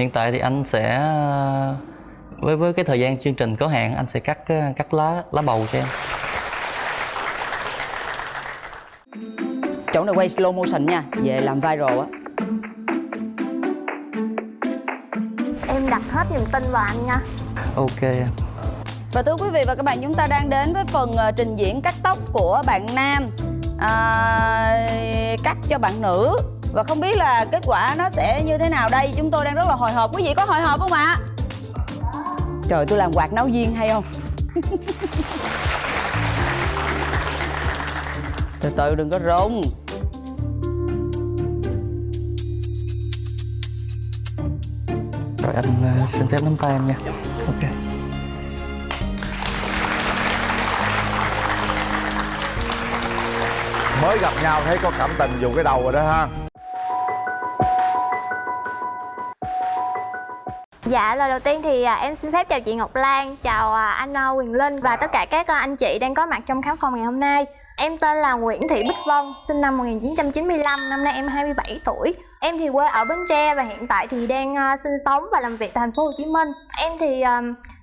hiện tại thì anh sẽ với với cái thời gian chương trình có hạn anh sẽ cắt cắt lá lá bầu cho em. Chỗ này quay slow motion nha về làm viral á. Em đặt hết niềm tin vào anh nha. Ok em. Và thưa quý vị và các bạn chúng ta đang đến với phần ờ, trình diễn cắt tóc của bạn nam. À, cắt cho bạn nữ và không biết là kết quả nó sẽ như thế nào đây. Chúng tôi đang rất là hồi hộp. Quý vị có hồi hộp không ạ? Trời tôi làm quạt nấu duyên hay không? Từ từ đừng có rung rồi anh ờ, xin phép nắm tay em nha. Ok. Mới gặp nhau thấy có cảm tình dù cái đầu rồi đó ha Dạ, lời đầu tiên thì à, em xin phép chào chị Ngọc Lan, chào à, anh à, Quyền Linh và tất cả các anh chị đang có mặt trong khán phòng ngày hôm nay. Em tên là Nguyễn Thị Bích Vân, sinh năm 1995, năm nay em 27 tuổi. Em thì quê ở Bến Tre và hiện tại thì đang sinh sống và làm việc tại thành phố Hồ Chí Minh. Em thì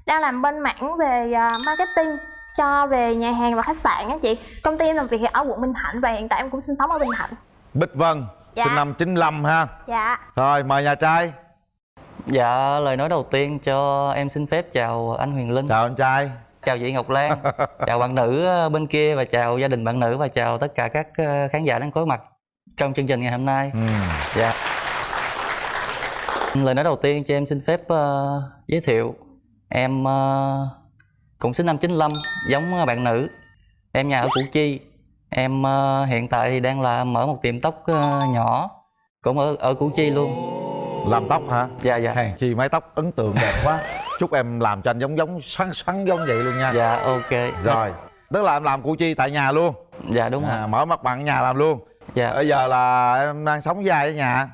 đang làm bên mảng về marketing cho về nhà hàng và khách sạn á chị. Công ty em làm việc ở quận Bình Thạnh và hiện tại em cũng sinh sống ở Bình Thạnh. Bích Vân Dạ. sinh năm 95 ha Dạ. rồi mời nhà trai dạ lời nói đầu tiên cho em xin phép chào anh Huyền Linh. Chào anh trai. Chào chị Ngọc Lan. Chào bạn nữ ờ, bên kia và chào gia đình bạn nữ và chào tất cả các ờ, khán giả đang có mặt trong chương trình ngày hôm nay. Ừ. dạ. Lời nói đầu tiên cho em xin phép ờ, giới thiệu em ờ, cũng sinh năm 95 giống bạn nữ. Em nhà ở Củ Chi. Em ờ, hiện tại thì đang là mở một tiệm tóc ờ, nhỏ cũng ở ở Củ Chi luôn làm tóc hả? Dạ dạ. Hèn chi mái tóc ấn tượng đẹp quá. Chúc em làm cho anh giống giống xoắn xoắn giống vậy luôn nha. Dạ ok. Rồi tức là em làm củ chi tại nhà luôn. Dạ đúng rồi. à, mở mặt bằng nhà làm luôn. Dạ. Bây giờ là em đang sống với ai ở nhà?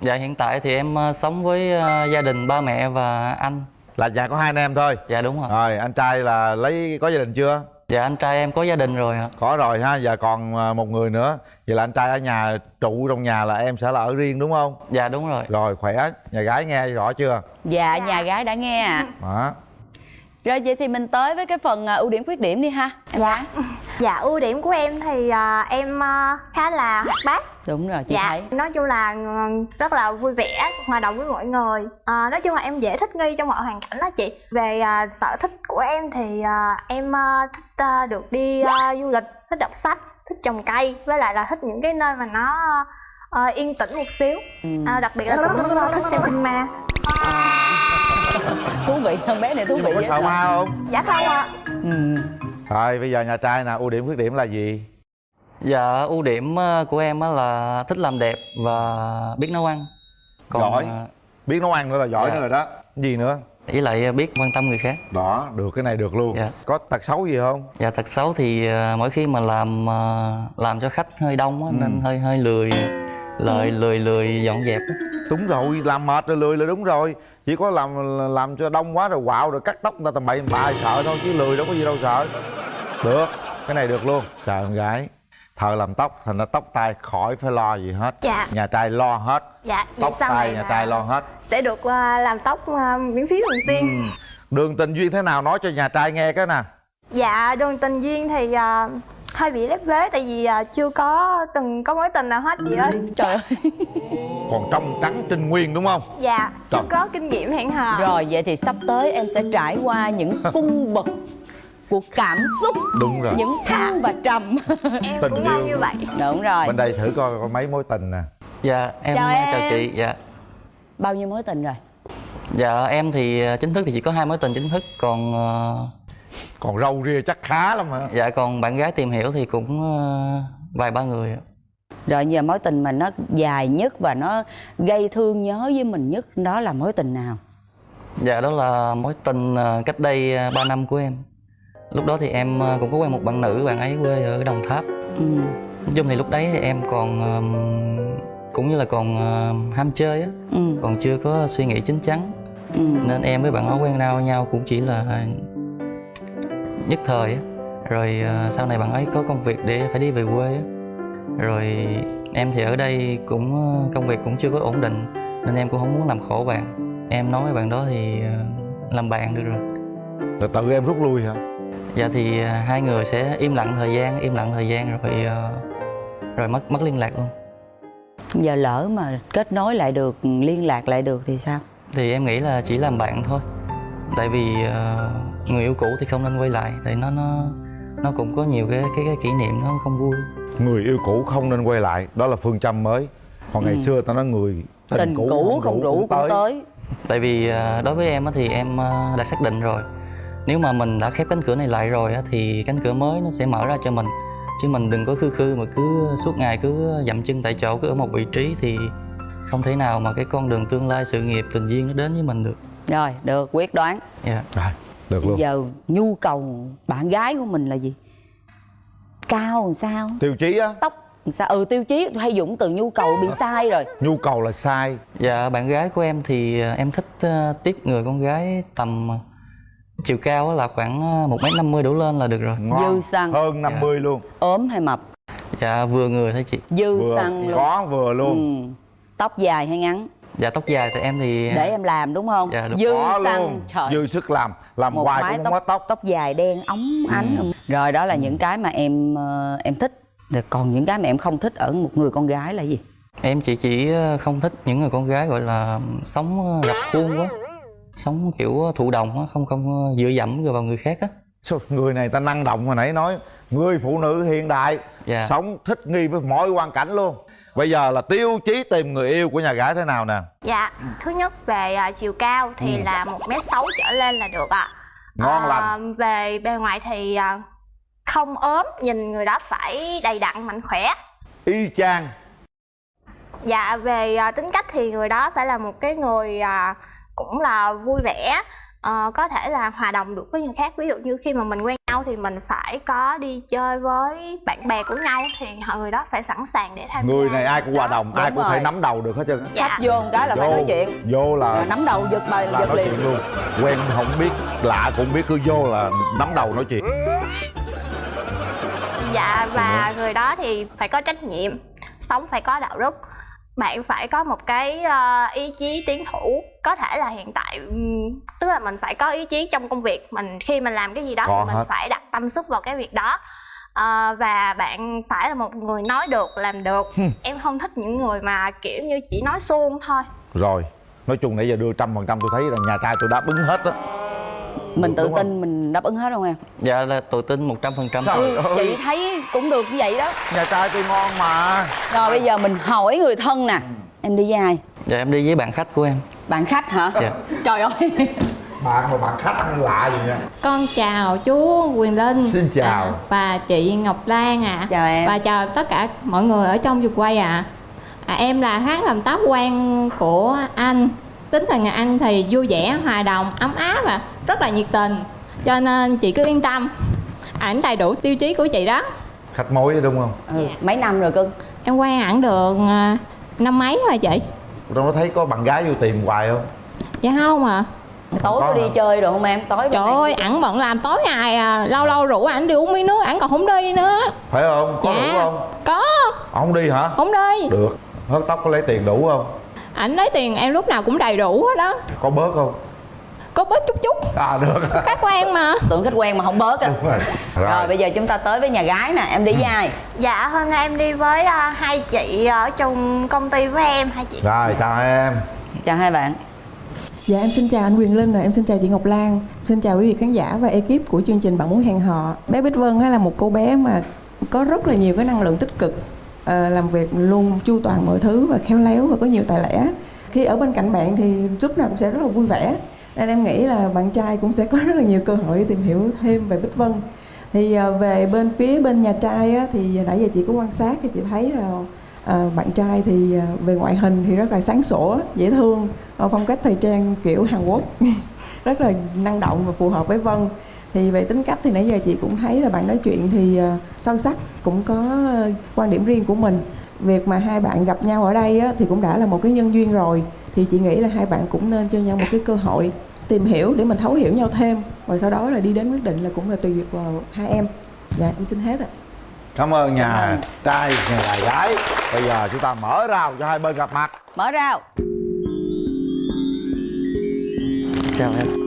Dạ hiện tại thì em ờ, sống với ờ, gia đình ba mẹ và anh. Là nhà có hai anh em thôi? Dạ đúng rồi. Rồi anh trai là lấy có gia đình chưa? Dạ anh trai em có gia đình rồi ạ. Có rồi ha giờ còn à, một người nữa vậy là anh trai ở nhà trụ trong nhà là em sẽ là ở riêng đúng không dạ đúng rồi rồi khỏe nhà gái nghe rõ chưa dạ nhà gái đã nghe ạ đó rồi vậy thì mình tới với cái phần à, ưu điểm khuyết điểm đi ha em Dạ. Dạ ưu điểm của em thì à, em à, khá là hoạt bát. đúng rồi chị dạ. thấy Nói chung là ừ, rất là vui vẻ, hòa đồng với mọi người. À, nói chung là em dễ thích nghi trong mọi hoàn cảnh đó chị. Về à, sở thích của em thì à, em à, thích à, được đi à, du lịch, thích đọc sách, thích trồng cây, với lại là thích những cái nơi mà nó à, yên tĩnh một xíu. Ừ. À, đặc biệt là cũng à, thích xem phim ma. thú vị con bé này thú vị có sợ ma không Dạ không ạ. ừ. rồi bây giờ nhà trai nè ưu điểm khuyết điểm là gì dạ ưu điểm ờ, của em á là thích làm đẹp và biết nấu ăn Giỏi. ờ, biết nấu ăn nữa là giỏi Dạ. nữa rồi đó gì nữa với lại biết quan tâm người khác. Đó được cái này được luôn. Dạ. có tật xấu gì không? Dạ thật xấu thì ờ, mỗi khi mà làm ờ, làm cho khách hơi đông á, Ừ. nên hơi hơi lười lời lười lười dọn dẹp đúng rồi làm mệt rồi lười là đúng rồi. Chỉ có làm làm cho đông quá rồi quạo rồi cắt tóc người ta tầm bậy tầm bạ sợ thôi chứ lười đâu có gì đâu sợ. Được cái này được luôn. Chào con gái thợ làm tóc thành ra tóc tai khỏi phải lo gì hết Dạ. nhà trai lo hết Dạ. tóc tai nhà trai lo hết Sẽ được à, làm tóc à, miễn phí thường xuyên. Ừ. đường tình duyên thế nào nói cho nhà trai nghe cái nè Dạ, đường tình duyên thì à, hơi bị lép vế tại vì à, chưa có từng có mối tình nào hết chị ơi. trời ơi còn trong trắng trinh nguyên đúng không Dạ, chưa có kinh nghiệm hẹn hò. rồi vậy thì sắp tới em sẽ trải qua những cung bậc của cảm xúc đúng rồi. những thăng và trầm. Em Tình cũng yêu. như vậy. đúng rồi. Bên đây thử coi có mấy mối tình nè. Dạ em Chào ờ, chào em. chị dạ. Bao nhiêu mối tình rồi? Dạ em thì ờ, chính thức thì chỉ có hai mối tình chính thức còn ờ, còn râu ria chắc khá lắm hả? dạ còn bạn gái tìm hiểu thì cũng vài ba người rồi giờ mối tình mà nó dài nhất và nó gây thương nhớ với mình nhất đó là mối tình nào? Dạ đó là mối tình cách đây 3 năm của em Lúc đó thì em ờ, cũng có quen một bạn nữ, bạn ấy quê ở Đồng Tháp. Ừ. Nói chung thì lúc đấy thì em còn cũng như là còn ờ, ham chơi á. Ừ. Còn chưa có suy nghĩ chín chắn. Ừ. Nên em với bạn ấy quen nhau nhau cũng chỉ là nhất thời á. Rồi ờ, sau này bạn ấy có công việc để phải đi về quê á. Rồi em thì ở đây cũng công việc cũng chưa có ổn định Nên em cũng không muốn làm khổ bạn. Em nói với bạn đó thì làm bạn được rồi. Rồi tự em rút lui hả dạ thì ờ, hai người sẽ im lặng thời gian im lặng thời gian rồi ờ, rồi mất mất liên lạc luôn. Giờ lỡ mà kết nối lại được liên lạc lại được thì sao? Thì em nghĩ là chỉ làm bạn thôi. Tại vì ờ, người yêu cũ thì không nên quay lại. Tại nó nó nó cũng có nhiều cái cái cái kỷ niệm nó không vui. Người yêu cũ không nên quay lại. Đó là phương châm mới. Còn ngày Ừ. xưa ta nói người tình cũ không rủ cũng tới. tại vì đối với em á thì em đã xác định rồi nếu mà mình đã khép cánh cửa này lại rồi á thì cánh cửa mới nó sẽ mở ra cho mình. Chứ mình đừng có khư khư mà cứ suốt ngày cứ dậm chân tại chỗ cứ ở một vị trí thì không thể nào mà cái con đường tương lai sự nghiệp tình duyên nó đến với mình được. Rồi được quyết đoán. Dạ. Rồi được luôn. Giờ nhu cầu bạn gái của mình là gì? Cao làm sao? Tiêu chí á. Tóc làm sao? Ừ tiêu chí tôi hay dùng từ nhu cầu bị sai rồi. Nhu cầu là sai. Dạ bạn gái của em thì em thích ờ, tiếp người con gái tầm chiều cao là khoảng ờ, một mét năm mươi đổ lên là được rồi. ngon. Dư xăng. hơn 50 luôn. Ốm hay mập? Dạ vừa người thôi chị. dư vừa xăng luôn. có vừa luôn. Ừ. tóc dài hay ngắn? Dạ tóc dài thì em thì để em làm đúng không? Dạ, đúng. dư có xăng. luôn. Trời. Dư sức làm. Làm một hoài cũng tóc, không có tóc. tóc dài đen óng ánh. Rồi đó là những cái mà em ờ, em thích. Rồi còn những cái mà em không thích ở một người con gái là gì? Em chỉ chỉ ờ, không thích những người con gái gọi là sống ờ, rập khuôn quá. Sống kiểu ờ, thụ động á, không không ờ, dựa dẫm vào người khác á. Người này ta năng động hồi nãy nói người phụ nữ hiện đại Dạ. sống thích nghi với mọi hoàn cảnh luôn bây giờ là tiêu chí tìm người yêu của nhà gái thế nào nè Dạ, thứ nhất về à, chiều cao thì Ừ. là 1m6 trở lên là được ạ. ngon À, lành Về bề ngoài thì à, không ốm, nhìn người đó phải đầy đặn mạnh khỏe. y chang Dạ, về à, tính cách thì người đó phải là một cái người à, cũng là vui vẻ, ờ, có thể là hòa đồng được với người khác. Ví dụ như khi mà mình quen nhau thì mình phải có đi chơi với bạn bè của nhau thì họ người đó phải sẵn sàng để tham gia. người này ai cũng hòa đồng ai Đúng cũng thể rồi. nắm đầu được hết trơn Dạ. khách vô một cái là phải nói chuyện vô là là nắm đầu giật bài là giật nói liền chuyện luôn quen không biết lạ cũng biết cứ vô là nắm đầu nói chuyện Dạ và người đó thì phải có trách nhiệm, sống phải có đạo đức. Bạn phải có một cái ờ, ý chí tiến thủ. Có thể là hiện tại ừm, tức là mình phải có ý chí trong công việc mình khi mình làm cái gì đó Có thì mình hết. phải đặt tâm sức vào cái việc đó. Ờ, và bạn phải là một người nói được làm được. Em không thích những người mà kiểu như chỉ nói suông thôi. Rồi nói chung nãy giờ đưa trăm phần trăm tôi thấy là nhà trai tôi đáp ứng hết á mình tự tin mình đáp ứng hết không em Dạ là tự tin 100%. Sao? ừ, ơi. chị thấy cũng được như vậy đó nhà trai tôi ngon mà rồi bây giờ mình hỏi người thân nè em đi với ai Dạ em đi với bạn khách của em. bạn khách hả Dạ. trời ơi bạn mà bạn khách lạ gì nha Con chào chú Quyền Linh Xin chào. à, Và chị Ngọc Lan ạ Chào em. Và chào tất cả mọi người ở trong trường quay ạ à. Em là hát làm tóc quan của anh Tính tình nhà anh thì vui vẻ, hòa đồng, ấm áp và rất là nhiệt tình. Cho nên chị cứ yên tâm Ảnh đầy đủ tiêu chí của chị đó. Khách mối đúng không? Ừ, mấy năm rồi cưng? Em quen ảnh được à, năm mấy rồi chị. Trong đó thấy có bạn gái vô tìm hoài không? Dạ không à. Tối có đi hả? chơi được không em? Tối Trời ơi, ảnh bận làm tối ngày à. Lâu lâu rủ ảnh đi uống miếng nước, ảnh còn không đi nữa. Phải không? Có Dạ. đủ không? Có, không đi hả? Không đi. Được. Hớt tóc có lấy tiền đủ không ảnh lấy tiền em lúc nào cũng đầy đủ hết đó có bớt không? Có bớt chút chút. À được. Khách quen mà. Tưởng khách quen mà không bớt á. Đúng rồi. Rồi. Bây giờ chúng ta tới với nhà gái nè. Em đi với ai? Dạ hôm nay em đi với à, hai chị ở trong công ty với em hai chị. Rồi chào hai em. Chào hai bạn. Dạ em xin chào anh Quyền Linh và em xin chào chị Ngọc Lan. Xin chào quý vị khán giả và ekip của chương trình Bạn Muốn Hẹn Hò. Bé Bích Vân là một cô bé mà có rất là nhiều cái năng lượng tích cực Ờ, làm việc luôn chu toàn mọi thứ và khéo léo và có nhiều tài lẻ. Khi ở bên cạnh bạn thì lúc nào cũng sẽ rất là vui vẻ. Nên em nghĩ là bạn trai cũng sẽ có rất là nhiều cơ hội để tìm hiểu thêm về Bích Vân. Thì ờ, về bên phía bên nhà trai á, thì nãy giờ chị có quan sát thì chị thấy là à, bạn trai thì về ngoại hình thì rất là sáng sủa dễ thương phong cách thời trang kiểu Hàn Quốc rất là năng động và phù hợp với Vân thì về tính cách thì nãy giờ chị cũng thấy là bạn nói chuyện thì ờ, sâu sắc cũng có ờ, quan điểm riêng của mình. Việc mà hai bạn gặp nhau ở đây á, thì cũng đã là một cái nhân duyên rồi. Thì chị nghĩ là hai bạn cũng nên cho nhau một cái cơ hội tìm hiểu để mình thấu hiểu nhau thêm. Rồi sau đó là đi đến quyết định là cũng là tùy thuộc vào hai em. Dạ em xin hết ạ. Cảm ơn nhà Cảm ơn. trai nhà gái. Bây giờ chúng ta mở rào cho hai bên gặp mặt. Mở rào. Chào em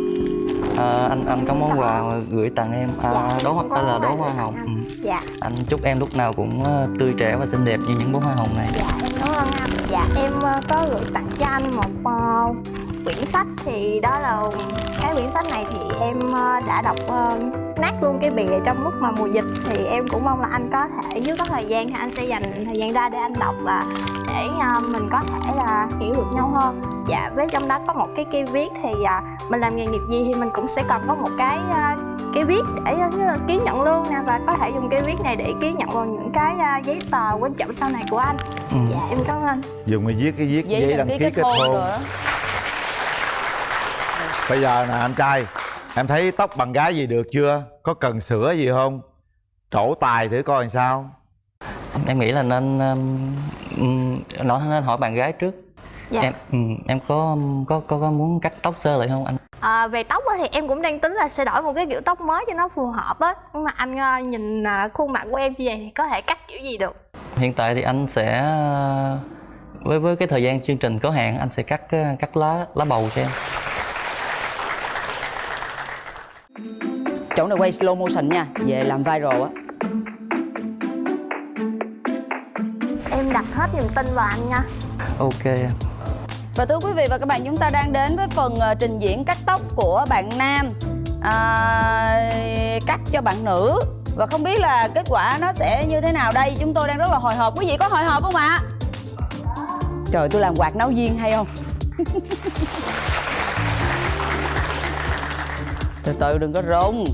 à, anh anh có món quà gửi tặng em. À, Dạ, đó là món đố hoa hồng. Ừ. dạ. Anh chúc em lúc nào cũng ờ, tươi trẻ và xinh đẹp như những bó hoa hồng này. Dạ em cảm ơn anh. Dạ em ờ, có gửi tặng cho anh một quyển sách thì đó là cái quyển sách này thì em đã đọc nát luôn cái bìa trong lúc mà mùa dịch thì em cũng mong là anh có thể nếu có thời gian thì anh sẽ dành thời gian ra để anh đọc và để ờ, mình có thể là hiểu được nhau hơn. Dạ với trong đó có một cái cây viết thì ờ, mình làm nghề nghiệp gì thì mình cũng sẽ cần có một cái ờ, cái viết để như là ký nhận lương nè và có thể dùng cái viết này để ký nhận vào những cái giấy tờ quan trọng sau này của anh. Ừ. dạ em cảm ơn. Anh dùng cái viết cái viết giấy, giấy đăng ký kết hôn. đó. Bây giờ nè anh trai em thấy tóc bằng gái gì được chưa? Có cần sửa gì không? Trổ tài thử coi làm sao. Em nghĩ là nên um, um, nói nên hỏi bạn gái trước. Dạ. em um, em có có có có muốn cắt tóc sơ lại không anh? À, về tóc á thì em cũng đang tính là sẽ đổi một cái kiểu tóc mới cho nó phù hợp á. Nhưng mà anh ờ, nhìn ờ, khuôn mặt của em như vậy thì có thể cắt kiểu gì được. Hiện tại thì anh sẽ ờ, với với cái thời gian chương trình có hạn anh sẽ cắt cắt lá lá bầu cho em chỗ này quay slow motion nha về làm viral á. Em đặt hết niềm tin vào anh nha. Ok em. Và thưa quý vị và các bạn, chúng ta đang đến với phần ờ, trình diễn cắt tóc của bạn nam. À, cắt cho bạn nữ. Và không biết là kết quả nó sẽ như thế nào đây? Chúng tôi đang rất là hồi hộp. Quý vị có hồi hộp không ạ? Trời tôi làm quạt nấu viên hay không từ từ đừng có rung.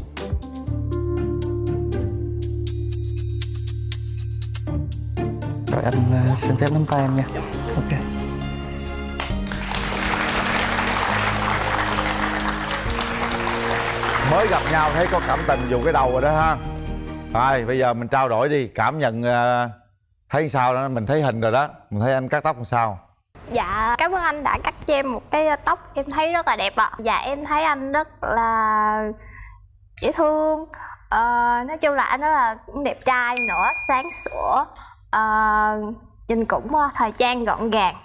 Rồi anh ờ, xin phép nắm tay em nha. Ok. Mới gặp nhau thấy có cảm tình dùng cái đầu rồi đó ha. Rồi bây giờ mình trao đổi đi. Cảm nhận ờ, thấy sao đó mình thấy hình rồi đó. Mình thấy anh cắt tóc làm sao dạ cảm ơn anh đã cắt cho em một cái tóc em thấy rất là đẹp ạ. Dạ em thấy anh rất là dễ thương. À, nói chung là anh rất là cũng đẹp trai nữa sáng sủa à, nhìn cũng ờ, thời trang gọn gàng.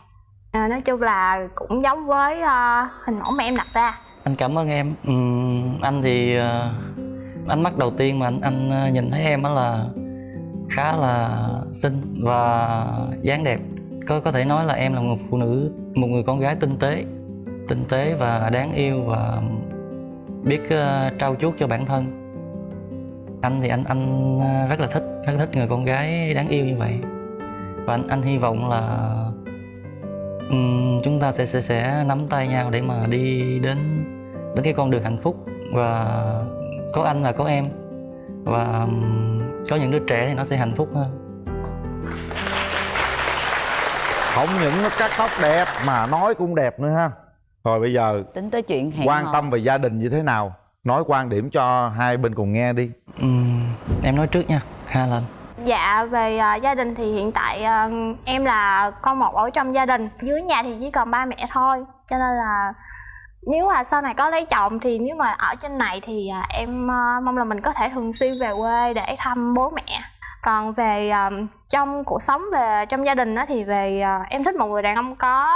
À, nói chung là cũng giống với uh, hình mẫu mà em đặt ra. Anh cảm ơn em. Uhm, anh thì uh, ánh mắt đầu tiên mà anh anh nhìn thấy em đó là khá là xinh và dáng đẹp có có thể nói là em là một phụ nữ một người con gái tinh tế tinh tế và đáng yêu và biết uh, trau chuốt cho bản thân. Anh thì anh anh ờ, rất là thích rất là thích người con gái đáng yêu như vậy. Và anh anh hy vọng là um, chúng ta sẽ sẽ sẽ nắm tay nhau để mà đi đến đến cái con đường hạnh phúc. Và có anh và có em. Và um, có những đứa trẻ thì nó sẽ hạnh phúc hơn. Không những nó cắt tóc đẹp mà nói cũng đẹp nữa ha. Rồi bây giờ tính tới chuyện hẹn quan hò. tâm về gia đình như thế nào? Nói quan điểm cho hai bên cùng nghe đi. Ừm, em nói trước nha ha lên. Dạ về ờ, gia đình thì hiện tại ờ, em là con một ở trong gia đình. Dưới nhà thì chỉ còn ba mẹ thôi Cho nên là nếu mà sau này có lấy chồng thì nếu mà ở trên này thì ờ, em ờ, mong là mình có thể thường xuyên về quê để thăm bố mẹ. Còn về ờ, trong cuộc sống về trong gia đình đó thì về ờ, em thích một người đàn ông có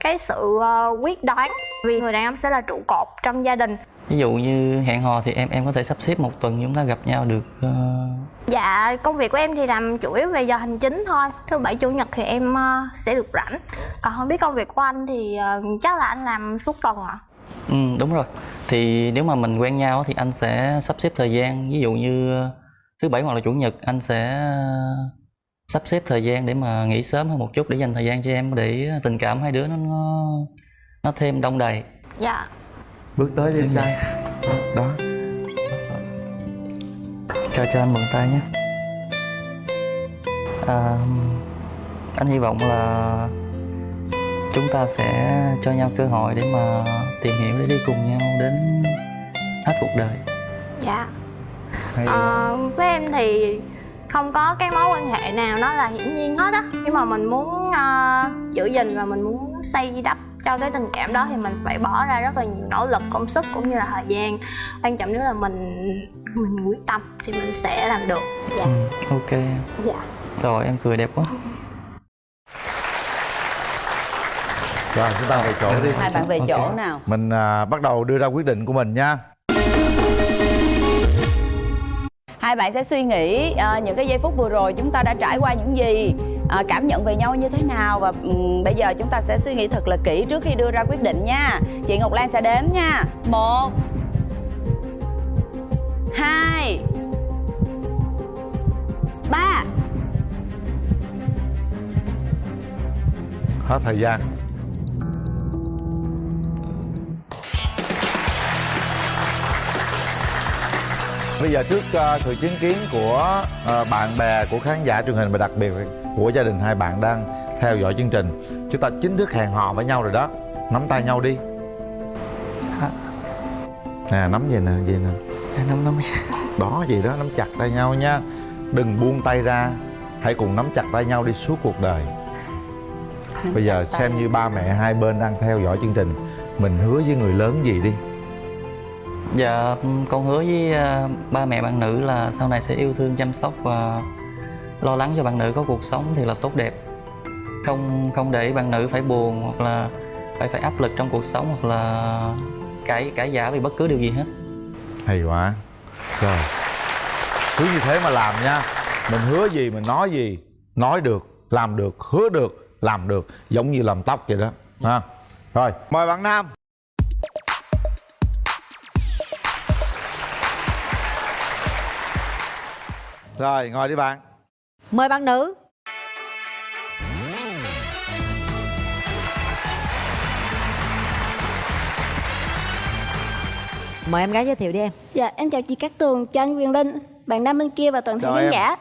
cái sự ờ, quyết đoán vì người đàn ông sẽ là trụ cột trong gia đình. Ví dụ như hẹn hò thì em em có thể sắp xếp một tuần chúng ta gặp nhau được ờ, Dạ, công việc của em thì làm chủ yếu về giờ hành chính thôi. Thứ bảy chủ nhật thì em ờ, sẽ được rảnh. Còn không biết công việc của anh thì chắc là anh làm suốt tuần ạ. Ừ, đúng rồi. Thì nếu mà mình quen nhau thì anh sẽ sắp xếp thời gian. Ví dụ như thứ bảy hoặc là chủ nhật anh sẽ sắp xếp thời gian để mà nghỉ sớm hơn một chút để dành thời gian cho em để tình cảm hai đứa nó nó, nó thêm đông đầy. Dạ. Bước tới đi anh trai đó. Cho cho anh mượn tay nhé. À, anh hy vọng là chúng ta sẽ cho nhau cơ hội để mà tìm hiểu để đi cùng nhau đến hết cuộc đời. Dạ. Ờ, Với em thì không có cái mối quan hệ nào nó là hiển nhiên hết á. Nhưng mà mình muốn ờ, giữ gìn và mình muốn xây đắp cho cái tình cảm đó thì mình phải bỏ ra rất là nhiều nỗ lực công sức cũng như là thời gian. Quan trọng nhất là mình mình quyết tâm thì mình sẽ làm được. Dạ. Ừ, ok dạ. Rồi em cười đẹp quá. Rồi chúng ta về chỗ đi. Hai bạn về chỗ nào? Mình à, bắt đầu đưa ra quyết định của mình nha hai bạn sẽ suy nghĩ uh, những cái giây phút vừa rồi chúng ta đã trải qua những gì uh, cảm nhận về nhau như thế nào và um, bây giờ chúng ta sẽ suy nghĩ thật là kỹ trước khi đưa ra quyết định nha. Chị Ngọc Lan sẽ đếm nha. Một hai ba. Hết thời gian. Bây giờ trước ờ, sự chứng kiến của ờ, bạn bè của khán giả truyền hình và đặc biệt của gia đình hai bạn đang theo dõi chương trình chúng ta chính thức hẹn hò với nhau rồi đó. Nắm tay nhau đi. Nè nắm gì nè gì nè? Năm năm đó gì đó nắm chặt tay nhau nha. Đừng buông tay ra. Hãy cùng nắm chặt tay nhau đi suốt cuộc đời. Bây giờ xem như ba mẹ hai bên đang theo dõi chương trình mình hứa với người lớn gì đi Dạ, con hứa với à, ba mẹ bạn nữ là sau này sẽ yêu thương chăm sóc và lo lắng cho bạn nữ có cuộc sống thì là tốt đẹp. Không không để bạn nữ phải buồn hoặc là phải phải áp lực trong cuộc sống hoặc là cãi cãi giả vì bất cứ điều gì hết. hay quá. Rồi cứ như thế mà làm nha. Mình hứa gì mình nói gì nói được làm được hứa được làm được giống như làm tóc vậy đó. Ha. Rồi mời bạn nam. Rồi ngồi đi bạn Mời bạn nữ Mời em gái giới thiệu đi em Dạ, em chào chị Cát Tường, cho anh Quyền Linh, bạn nam bên kia và toàn thể Chào khán giả.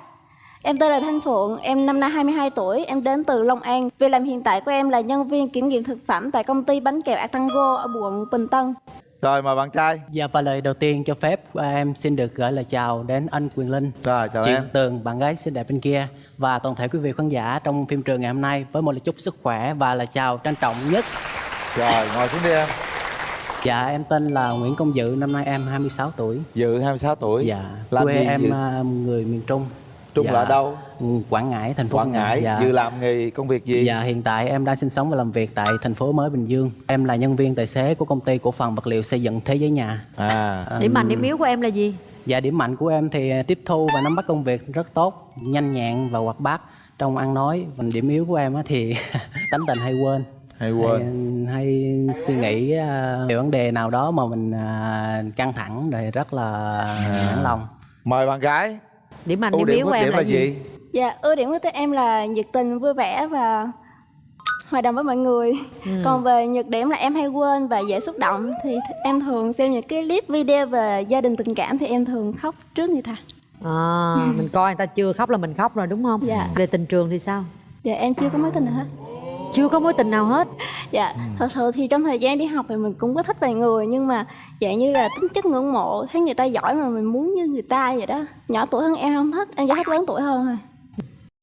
Em tên là Thanh Phượng, em năm nay 22 tuổi, em đến từ Long An. Việc làm hiện tại của em là nhân viên kiểm nghiệm thực phẩm tại công ty bánh kẹo Atango ở quận Bình Tân. Rồi mời bạn trai Dạ và lời đầu tiên cho phép à, em xin được gửi lời chào đến anh Quyền Linh, rồi chào chị em Tường, bạn gái xinh đẹp bên kia và toàn thể quý vị khán giả trong phim trường ngày hôm nay với một lời chúc sức khỏe và lời chào trân trọng nhất. rồi ngồi xuống đi em Dạ em tên là Nguyễn Công Dự, năm nay em 26 tuổi. dự 26 tuổi Dạ, làm quê gì em Dự? à, người miền Trung. Trung Dạ, là đâu ừ, Quảng Ngãi, thành phố Quảng Ngãi Dạ. dự làm nghề công việc gì Dạ hiện tại em đang sinh sống và làm việc tại thành phố mới Bình Dương. Em là nhân viên tài xế của công ty cổ phần vật liệu xây dựng Thế giới nhà. à Điểm mạnh điểm yếu của em là gì? Dạ điểm mạnh của em thì tiếp thu và nắm bắt công việc rất tốt, nhanh nhẹn và hoạt bát trong ăn nói. Và điểm yếu của em á thì tánh tình hay quên. hay quên Hay, hay suy nghĩ à, về vấn đề nào đó mà mình à, căng thẳng rồi rất là nản lòng. mời bạn gái Điểm mạnh điểm yếu của em là gì? gì Dạ, ưu điểm của tụi em là nhiệt tình, vui vẻ và hòa đồng với mọi người. Ừ. Còn về nhược điểm là em hay quên và dễ xúc động thì em thường xem những cái clip video về gia đình tình cảm thì em thường khóc trước người ta. À, mình coi người ta chưa khóc là mình khóc rồi đúng không? Dạ. Về tình trường thì sao? Dạ em chưa có mối tình nào hết. Chưa có mối tình nào hết Dạ, thật sự thì trong thời gian đi học thì mình cũng có thích vài người nhưng mà dạng như là tính chất ngưỡng mộ, thấy người ta giỏi mà mình muốn như người ta vậy đó. Nhỏ tuổi hơn em không thích, em chỉ thích lớn tuổi hơn thôi.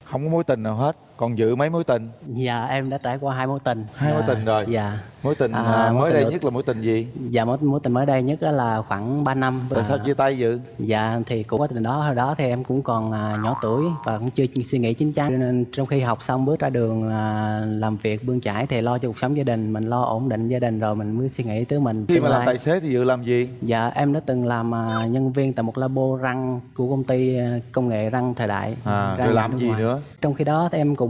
không có mối tình nào hết còn giữ mấy mối tình Dạ em đã trải qua hai mối tình. Hai mối Dạ, tình rồi. Dạ. mối tình À, à, mối mới tình đây đầu- nhất là mối tình gì Dạ mối, mối tình mới đây nhất là khoảng 3 năm. tại sao À, chia tay dự Dạ thì cũng quá trình đó hồi đó thì em cũng còn à, nhỏ tuổi và cũng chưa suy nghĩ chín chắn nên trong khi học xong bước ra đường à, làm việc bươn chải thì lo cho cuộc sống gia đình mình lo ổn định gia đình rồi mình mới suy nghĩ tới mình khi mà làm tài xế thì dự làm gì Dạ em đã từng làm à, nhân viên tại một labo răng của công ty à, công nghệ răng thời đại. à răng rồi làm gì ngoài. nữa Trong khi đó thì em cũng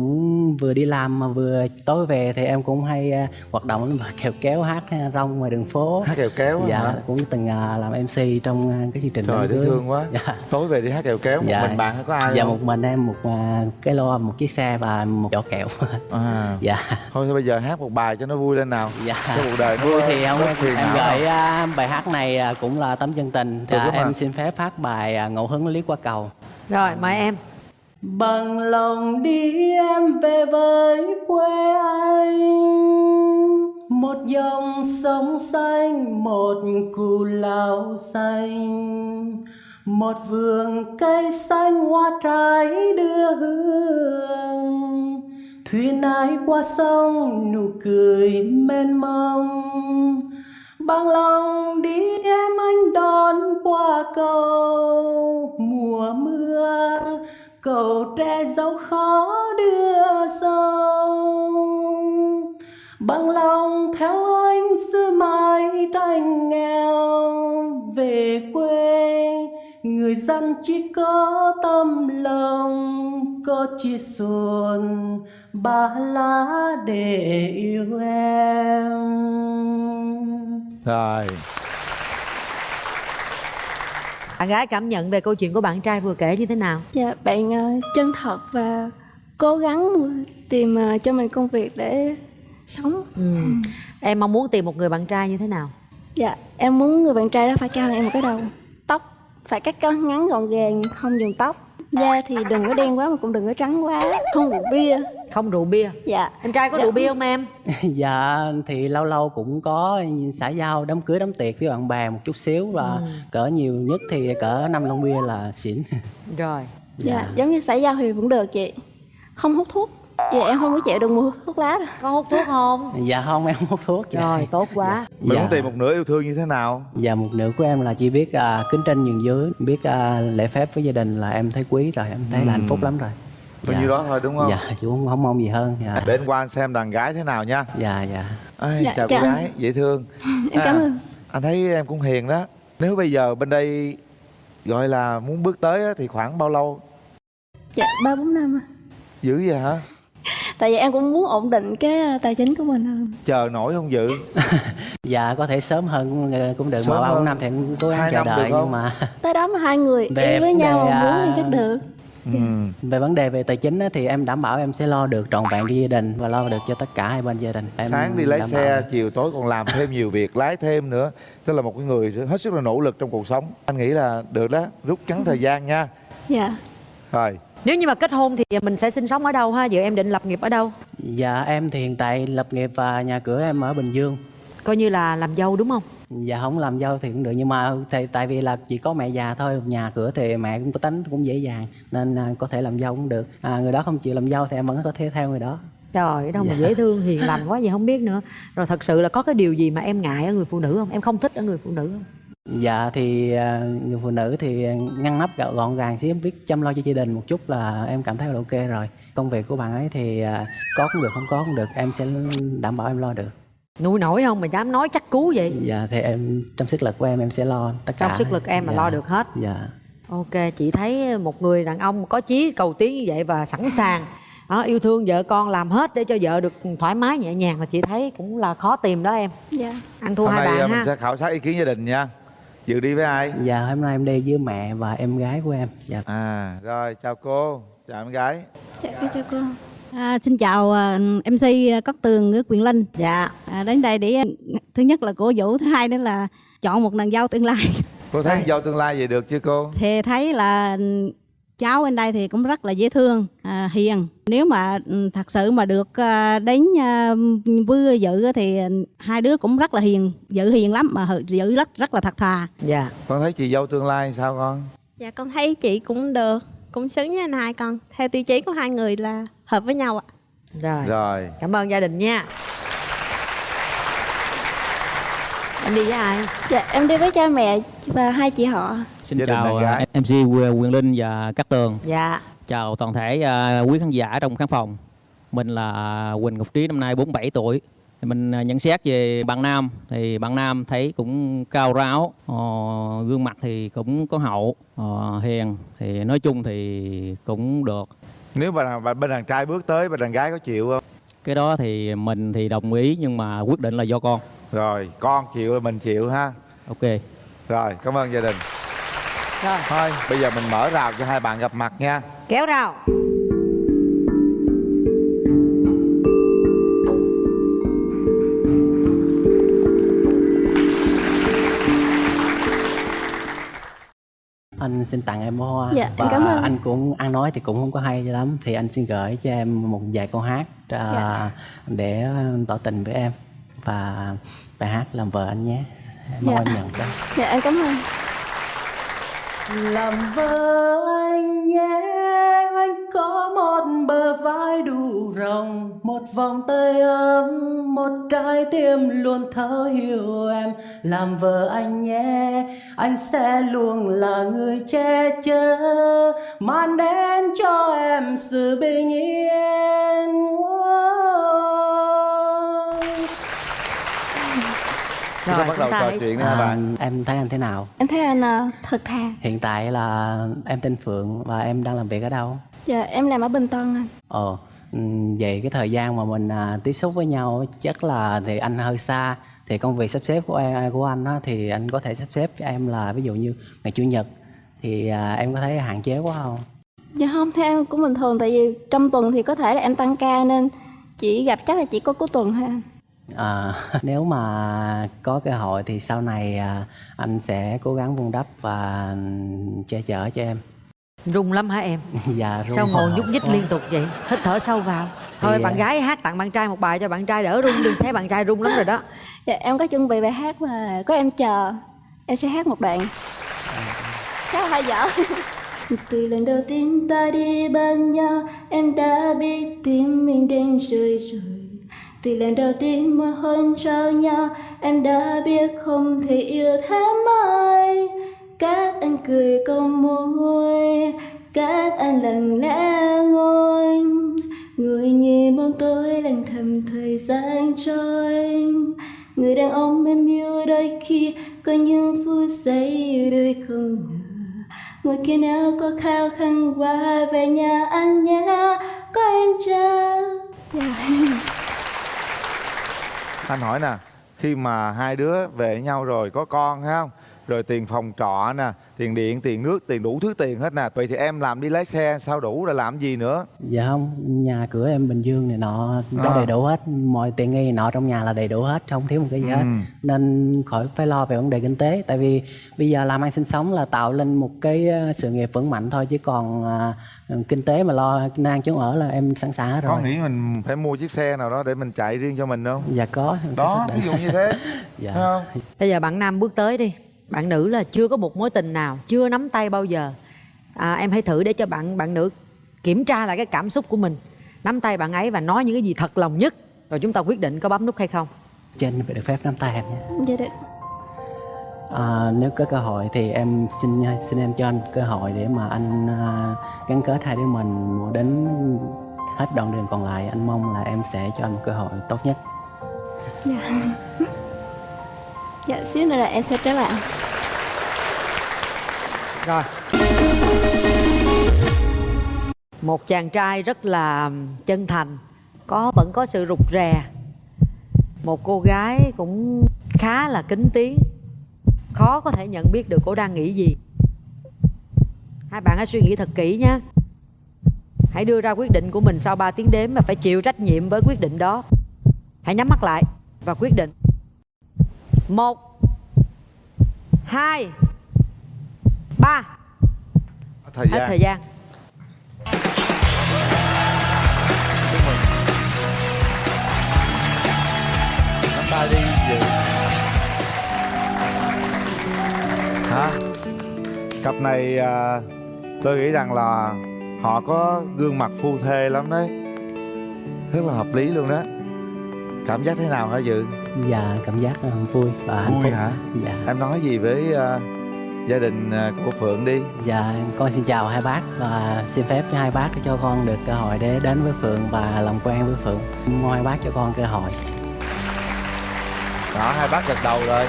vừa đi làm mà vừa tối về thì em cũng hay à, hoạt động mà kèo kéo hát rong ngoài đường phố. hát kèo kéo Dạ hả cũng từng à, làm MC trong à, cái chương trình trời dễ thương quá Dạ. tối về đi hát kèo kéo một Dạ. mình bạn hay có ai Dạ không một mình em một cái lo một chiếc xe và một giỏ kẹo. à dạ. thôi bây giờ hát một bài cho nó vui lên nào Dạ. cho cuộc đời Vui thì không em, em gửi à, bài hát này cũng là tấm chân tình. Được Dạ, em xin phép hát bài ngẫu hứng lý qua cầu. Rồi mời em Bằng lòng đi em về với quê anh. Một dòng sông xanh, một cù lao xanh. Một vườn cây xanh hoa trái đưa hương. Thuyền ái qua sông, nụ cười mênh mông. Bằng lòng đi em anh đón qua cầu. Mùa mưa cầu tre dấu khó đưa sâu. Bằng lòng theo anh, xưa mãi tranh nghèo. Về quê, người dân chỉ có tâm lòng, có chia xuân ba lá để yêu em. Rồi bạn gái cảm nhận về câu chuyện của bạn trai vừa kể như thế nào Dạ, bạn ờ, chân thật và cố gắng tìm ờ, cho mình công việc để sống. ừ. em mong muốn tìm một người bạn trai như thế nào Dạ, em muốn người bạn trai đó phải cao hơn em một cái đầu. Tóc phải cắt ngắn gọn gàng, không dùng tóc. Da thì đừng có đen quá mà cũng đừng có trắng quá, không rượu bia. không rượu bia Dạ. em trai có Dạ. rượu bia không em dạ thì lâu lâu cũng có xã giao đám cưới đám tiệc với bạn bè một chút xíu và Ừ. cỡ nhiều nhất thì cỡ năm lon bia là xỉn rồi Dạ, giống như xã giao thì vẫn được chị. Không hút thuốc. Dạ, em không có chịu được mua thuốc lá đâu. có hút thuốc không dạ không em không hút thuốc chị. rồi tốt quá mình Dạ. muốn tìm một nửa yêu thương như thế nào Dạ một nửa của em là chỉ biết à, kính trên nhường dưới biết à, lễ phép với gia đình là em thấy quý rồi em thấy là hạnh phúc lắm rồi bao nhiêu đó thôi đúng không dạ chứ không, không mong gì hơn dạ để anh qua anh xem đàn gái thế nào nha dạ dạ Ai, Dạ, chào cô anh. gái dễ thương Em cảm ơn. anh thấy em cũng hiền đó nếu bây giờ bên đây gọi là muốn bước tới á, thì khoảng bao lâu Dạ, ba bốn năm. à. dữ vậy hả Tại vì em cũng muốn ổn định cái ờ, tài chính của mình hơn. chờ nổi không dự dạ có thể sớm hơn ờ, cũng được Sớm mà ba bốn năm thì em cố gắng Hai chờ đợi nhưng mà Tới đó mà hai người Về yêu với nhau mà muốn thì chắc được. ừ. về vấn đề về tài chính á, thì em đảm bảo em sẽ lo được trọn vẹn cho gia đình và lo được cho tất cả hai bên gia đình em sáng đi lấy xe bảo. chiều tối còn làm thêm nhiều việc lái thêm nữa tức là một cái người hết sức là nỗ lực trong cuộc sống anh nghĩ là được đó rút ngắn thời gian nha Dạ. rồi nếu như mà kết hôn thì mình sẽ sinh sống ở đâu ha? Vợ em định lập nghiệp ở đâu? Dạ em thì hiện tại lập nghiệp và nhà cửa em ở bình dương. Coi như là làm dâu đúng không? Dạ không làm dâu thì cũng được nhưng mà thì, tại vì là chỉ có mẹ già thôi nhà cửa thì mẹ cũng có tính cũng dễ dàng nên à, có thể làm dâu cũng được. À, người đó không chịu làm dâu thì em vẫn có thể theo người đó. Trời ở đâu mà Dạ. dễ thương hiền lành quá vậy không biết nữa. Rồi thật sự là có cái điều gì mà em ngại ở người phụ nữ không? Em không thích ở người phụ nữ không dạ thì à, người phụ nữ thì ngăn nắp gọn gàng xíu biết chăm lo cho gia đình một chút là em cảm thấy là ok rồi. Công việc của bạn ấy thì à, có cũng được không có cũng được em sẽ đảm bảo em lo được. Nuôi nổi không mà dám nói chắc cú vậy? Dạ thì em trong sức lực của em em sẽ lo tất cả. trong sức lực em mà Dạ. lo được hết. Dạ. Ok chị thấy một người đàn ông có chí cầu tiến như vậy và sẵn sàng. Đó, yêu thương vợ con làm hết để cho vợ được thoải mái nhẹ nhàng là chị thấy cũng là khó tìm đó em. Dạ. ăn thua hôm hai nay à, bạn mình ha. sẽ khảo sát ý kiến gia đình nha dự đi với ai? Dạ hôm nay em đi với mẹ và em gái của em. Dạ. À rồi chào cô. Chào em gái. Dạ, con chào cô. À, xin chào à, MC Cát Tường với Quyền Linh. dạ. À, đến đây để thứ nhất là cổ vũ, thứ hai nữa là chọn một nàng dâu tương lai. cô thấy dâu tương lai vậy được chưa cô? Thì thấy là cháu bên đây thì cũng rất là dễ thương, à, hiền. Nếu mà ừ, thật sự mà được à, đến à, với dự á thì hai đứa cũng rất là hiền, dự hiền lắm mà dự rất rất là thật thà. dạ con thấy chị dâu tương lai sao con Dạ con thấy chị cũng được, cũng xứng với anh hai con. Theo tiêu chí của hai người là hợp với nhau ạ. rồi rồi cảm ơn gia đình nha em đi với ai Dạ em đi với cha mẹ và hai chị họ. Xin Gia chào gái. à, MC Quyền Linh và Cát Tường. dạ Chào toàn thể à, quý khán giả trong khán phòng. Mình là Quỳnh Ngọc Trí năm nay 47 tuổi. Thì mình à, nhận xét về bạn Nam thì bạn Nam thấy cũng cao ráo, ờ, gương mặt thì cũng có hậu, ờ, hiền thì nói chung thì cũng được. nếu mà bên đàn trai bước tới bên đàn gái có chịu không Cái đó thì mình thì đồng ý nhưng mà quyết định là do con. Rồi con chịu là mình chịu ha. Ok. rồi cảm ơn gia đình. Rồi. Thôi bây giờ mình mở rào cho hai bạn gặp mặt nha. Kéo rào. Anh xin tặng em bó hoa. Dạ, em và cảm ơn. anh cũng ăn nói thì cũng không có hay cho lắm. Thì anh xin gửi cho em một vài câu hát à, Dạ. để tỏ tình với em và bài hát làm vợ anh nhé. Em mong Dạ. em nhận cho Dạ em cảm ơn. làm vợ anh nhé anh có một bờ vai đủ rộng một vòng tay ấm một trái tim luôn thấu hiểu em. Làm vợ anh nhé anh sẽ luôn là người che chở mang đến cho em sự bình yên Chúng ta bắt đầu trò chuyện đi hai À, bạn. em thấy anh thế nào? Em thấy anh ờ, thật thà. Hiện tại là em tên Phượng và em đang làm việc ở đâu? Dạ em làm ở Bình Tân anh. Ờ, ừm, về cái thời gian mà mình à, tiếp xúc với nhau chắc là thì anh hơi xa. Thì công việc sắp xếp của em của anh á, thì anh có thể sắp xếp cho em là ví dụ như ngày chủ nhật. Thì à, em có thấy hạn chế quá không? Dạ không, theo em cũng bình thường. Tại vì trong tuần thì có thể là em tăng ca Nên chỉ gặp chắc là chỉ có cuối tuần thôi anh À, nếu mà có cơ hội thì sau này à, anh sẽ cố gắng vun đắp và che chở cho em. rung lắm hả em? Dạ, run sao ngồi nhúc nhích quá. liên tục vậy? Hít thở sâu vào. Thôi Thì, bạn à, gái hát tặng bạn trai một bài cho bạn trai đỡ rung đi. Thấy bạn trai rung lắm rồi đó. Dạ em có chuẩn bị bài hát mà có em chờ. Em sẽ hát một đoạn. Chắc là hơi dở. Từ lần đầu tiên ta đi bên nhau Em đã biết tim mình đang rơi rồi từ lần đầu tiên mơ hôn trao nhau, Em đã biết không thể yêu thêm ai. Cát anh cười cong môi Cát anh lặng lẽ ngồi. Ngồi nhìn bóng tối lặng thầm thời gian trôi. Người đàn ông em yêu đôi khi Có những phút giây yêu đôi không ngờ. Ngồi kia nào có khao khăn qua về nhà anh nhé, Có em chờ Dạ anh hỏi nè khi mà hai đứa về với nhau rồi có con thấy không rồi tiền phòng trọ nè tiền điện tiền nước tiền đủ thứ tiền hết nè vậy thì em làm đi lái xe sao đủ rồi làm gì nữa Dạ không, nhà cửa em Bình Dương này nọ có À. đầy đủ hết, mọi tiện nghi nọ trong nhà là đầy đủ hết, không thiếu một cái gì hết. Ừ. Nên khỏi phải lo về vấn đề kinh tế, tại vì bây giờ làm ăn sinh sống là tạo lên một cái ờ, sự nghiệp vững mạnh thôi chứ còn à, kinh tế mà lo nan chống ở là em sẵn sàng hết rồi. có nghĩ mình phải mua chiếc xe nào đó để mình chạy riêng cho mình không? Dạ có. đó ví dụ như thế. Dạ. thấy không? Bây giờ bạn nam bước tới đi. Bạn nữ là chưa có một mối tình nào chưa nắm tay bao giờ. À, em hãy thử để cho bạn bạn nữ kiểm tra lại cái cảm xúc của mình. Nắm tay bạn ấy và nói những cái gì thật lòng nhất rồi chúng ta quyết định có bấm nút hay không. Trên phải được phép nắm tay em nhé. Dạ được À, nếu có cơ hội thì em xin xin em cho anh cơ hội để mà anh à, gắn kết hai đứa mình đến hết đoạn đường còn lại. Anh mong là em sẽ cho anh một cơ hội tốt nhất. Dạ. Dạ xíu nữa là em sẽ trở lại. Rồi. Một chàng trai rất là chân thành có vẫn có sự rụt rè. Một cô gái cũng khá là kính tiếng khó có thể nhận biết được cô đang nghĩ gì. Hai bạn hãy suy nghĩ thật kỹ nhé. Hãy đưa ra quyết định của mình sau 3 tiếng đếm và phải chịu trách nhiệm với quyết định đó. Hãy nhắm mắt lại và quyết định. Một hai ba. Thời hết gian. thời gian. Tay đi dự hả? Cặp này à, tôi nghĩ rằng là họ có gương mặt phu thê lắm đấy. Rất là hợp lý luôn đó. Cảm giác thế nào hả dự? Dạ cảm giác ờ, vui và vui phúc. hả? Dạ. Em nói gì với à, gia đình à, của phượng đi? Dạ con xin chào hai bác và xin phép cho hai bác cho con được cơ hội để đến với phượng và làm quen với phượng. Mong hai bác cho con cơ hội. Đó hai bác gật đầu rồi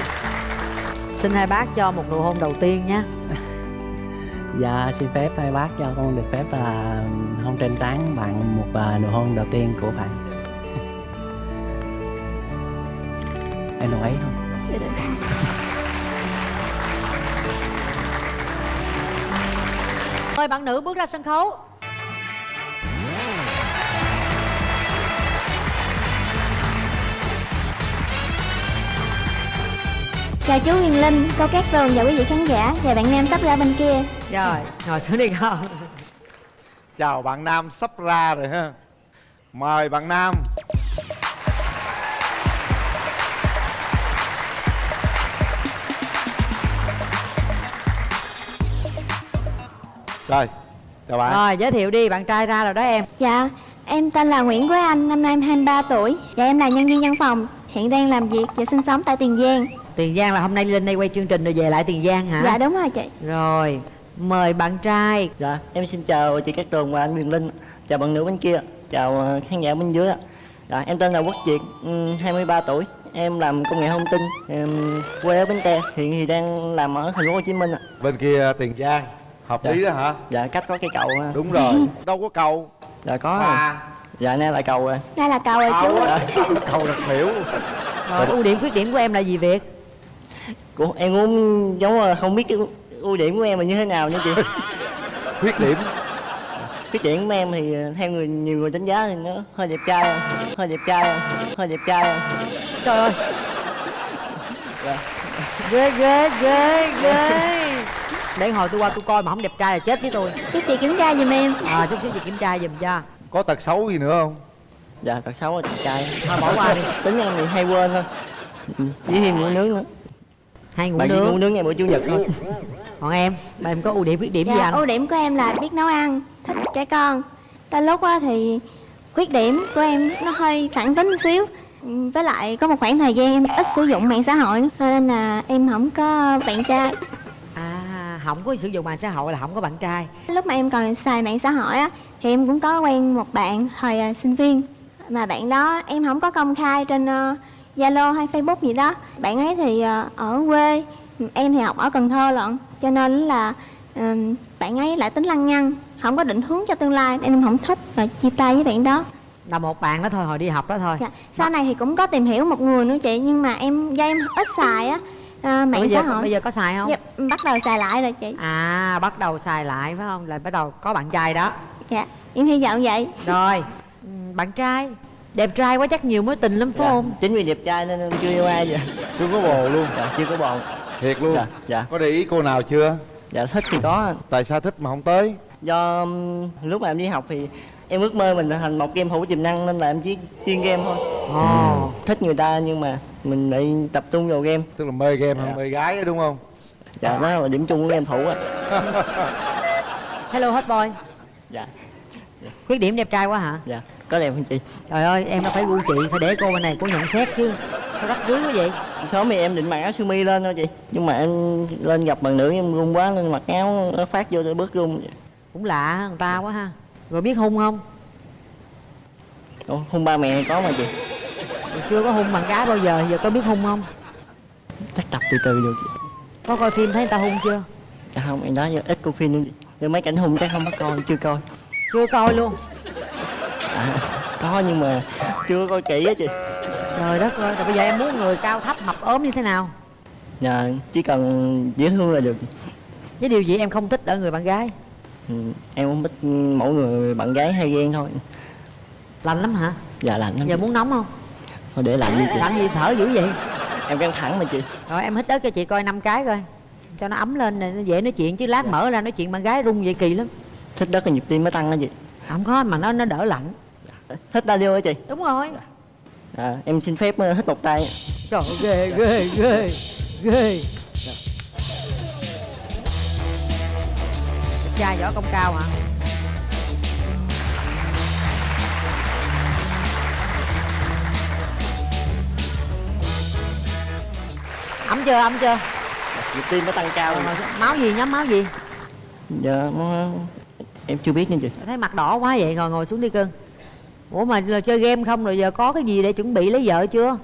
xin hai bác cho một nụ hôn đầu tiên nhé. Dạ xin phép hai bác cho con được phép là hôn trên trán bạn một à, nụ hôn đầu tiên của bạn. Em đồng ý không? Mời bạn nữ bước ra sân khấu Chào chú Huyền Linh, cô Cát Tường và quý vị khán giả Và bạn Nam sắp ra bên kia. Rồi ngồi xuống đi con. Chào bạn nam sắp ra rồi ha. Mời bạn nam. Rồi chào bạn. Rồi giới thiệu đi bạn trai ra rồi đó em. Dạ, em tên là Nguyễn Quế Anh, năm nay em 23 tuổi. Và em là nhân viên văn phòng Hiện đang làm việc và sinh sống tại Tiền Giang tiền giang là hôm nay lên đây quay chương trình rồi về lại tiền giang hả? Dạ đúng rồi chị. Rồi mời bạn trai. Dạ, em xin chào chị Cát Tường và anh Quyền Linh. Chào bạn nữ bên kia, chào ờ, khán giả bên dưới ạ. Dạ, em tên là Quốc Việt, ừm, 23 tuổi. Em làm công nghệ thông tin em quê ở bến tre hiện thì đang làm ở thành phố hồ chí minh ạ. Bên kia tiền giang hợp Dạ. lý đó hả? Dạ cách có cây cầu đúng rồi. Đâu có cầu. Dạ có. À. rồi dạ nay là cầu rồi. Đây là cầu rồi chú. cầu đặc miễu rồi ưu điểm khuyết điểm của em là gì việt của em muốn giống là không biết cái ưu điểm của em là như thế nào nữa chị. Khuyết điểm. Khuyết điểm của em thì theo người nhiều người đánh giá thì nó hơi đẹp trai không? hơi đẹp trai không? hơi đẹp trai. Không? trời ơi. Ghê ghê ghê ghê. Để hồi tôi qua tôi coi mà không đẹp trai là chết với tôi. Chúc chị kiểm tra giùm em. À chút xíu chị kiểm tra giùm cho có tật xấu gì nữa không? Dạ tật xấu là đẹp trai. Thôi bỏ qua đi. Tính em thì hay quên thôi. Với thêm ngủ nướng nữa hay ngủ Bạn chỉ ngủ nướng nướng ngày bữa chủ nhật thôi. Còn em bà em có ưu điểm khuyết điểm gì dạ anh? ưu điểm của em là biết nấu ăn thích trẻ con. Tới lúc á thì khuyết điểm của em nó hơi thẳng tính một xíu. Với lại có một khoảng thời gian em ít sử dụng mạng xã hội nữa cho nên là em không có bạn trai. À không có sử dụng mạng xã hội là không có bạn trai. Lúc mà em còn xài mạng xã hội á thì em cũng có quen một bạn thời à, sinh viên. Mà bạn đó em không có công khai trên ờ, zalo hay facebook gì đó. Bạn ấy thì ờ, ở quê em thì học ở cần thơ lận cho nên là ừm, bạn ấy lại tính lăng nhăng không có định hướng cho tương lai em không thích và chia tay với bạn đó. Là một bạn đó thôi hồi đi học đó thôi. Dạ. sau này thì cũng có tìm hiểu một người nữa chị nhưng mà em do em ít xài á à, mạng bây giờ, xã hội. bây giờ có xài không? Dạ, bắt đầu xài lại rồi chị. À bắt đầu xài lại phải không? Là bắt đầu có bạn trai đó. Dạ em hy vọng vậy. Rồi ừ, bạn trai đẹp trai quá chắc nhiều mối tình lắm phải Dạ, không? Chính vì đẹp trai nên em chưa yêu ai vậy. Chưa có bồ luôn. Dạ chưa có bồ thiệt luôn. Dạ dạ. Có để ý cô nào chưa? Dạ thích thì có tại sao thích mà không tới? Do um, lúc mà em đi học thì em ước mơ mình là thành một game thủ tiềm năng nên là em chỉ chuyên game thôi. Ồ. thích người ta nhưng mà mình lại tập trung vào game. Tức là mê game hơn Dạ. mê gái á, đúng không? Dạ đó là điểm chung của game thủ á. Hello hot boy. Dạ khuyết điểm đẹp trai quá hả? Dạ có đẹp không chị? Trời ơi em nó phải gu chị phải để cô bên này cô nhận xét chứ. Sao rắc rưới quá vậy? Sớm thì em định mặc áo sơ mi lên thôi chị. Nhưng mà em lên gặp bạn nữ em run quá nên mặc áo nó phát vô tôi bớt run. Cũng lạ người ta quá ha. Rồi biết hung không? Ủa, hôn ba mẹ có mà chị. Chưa có hung bạn gái bao giờ giờ có biết hung không? Chắc tập từ từ được chị. Có coi phim thấy người ta hung chưa? Dạ không em đó giờ ít coi phim luôn chị. Nhưng mấy cảnh hung chắc không có coi chưa coi chưa coi luôn. À, có nhưng mà chưa coi kỹ á chị. Trời đất ơi rồi bây giờ em muốn người cao thấp mập ốm như thế nào? Dạ chỉ cần dễ thương là được. Với điều gì em không thích ở người bạn gái? Ừ, em không thích mỗi người bạn gái hay ghen thôi. Lạnh lắm hả? Dạ lạnh lắm giờ muốn nóng không? Thôi để lạnh đi chị. Làm gì thở dữ vậy? Em căng thẳng mà chị. Rồi em hít đất cho chị coi năm cái coi. Cho nó ấm lên này nó dễ nói chuyện chứ lát mở ra nói chuyện bạn gái rung vậy kỳ lắm thích đất là nhịp tim mới tăng đó chị. Không có mà nó nó đỡ lạnh. Thích radio hả chị? Đúng rồi. À, em xin phép ờ, hít một tay. Trời ghê ghê ghê ghê. Đẹp trai võ công cao hả? Ấm chưa ấm chưa? Nhịp tim mới tăng cao. Rồi, máu gì nhóm máu gì? Dạ nó... em chưa biết nha chị. Thấy mặt đỏ quá vậy ngồi ngồi xuống đi cưng. Ủa mà là chơi game không rồi giờ có cái gì để chuẩn bị lấy vợ chưa?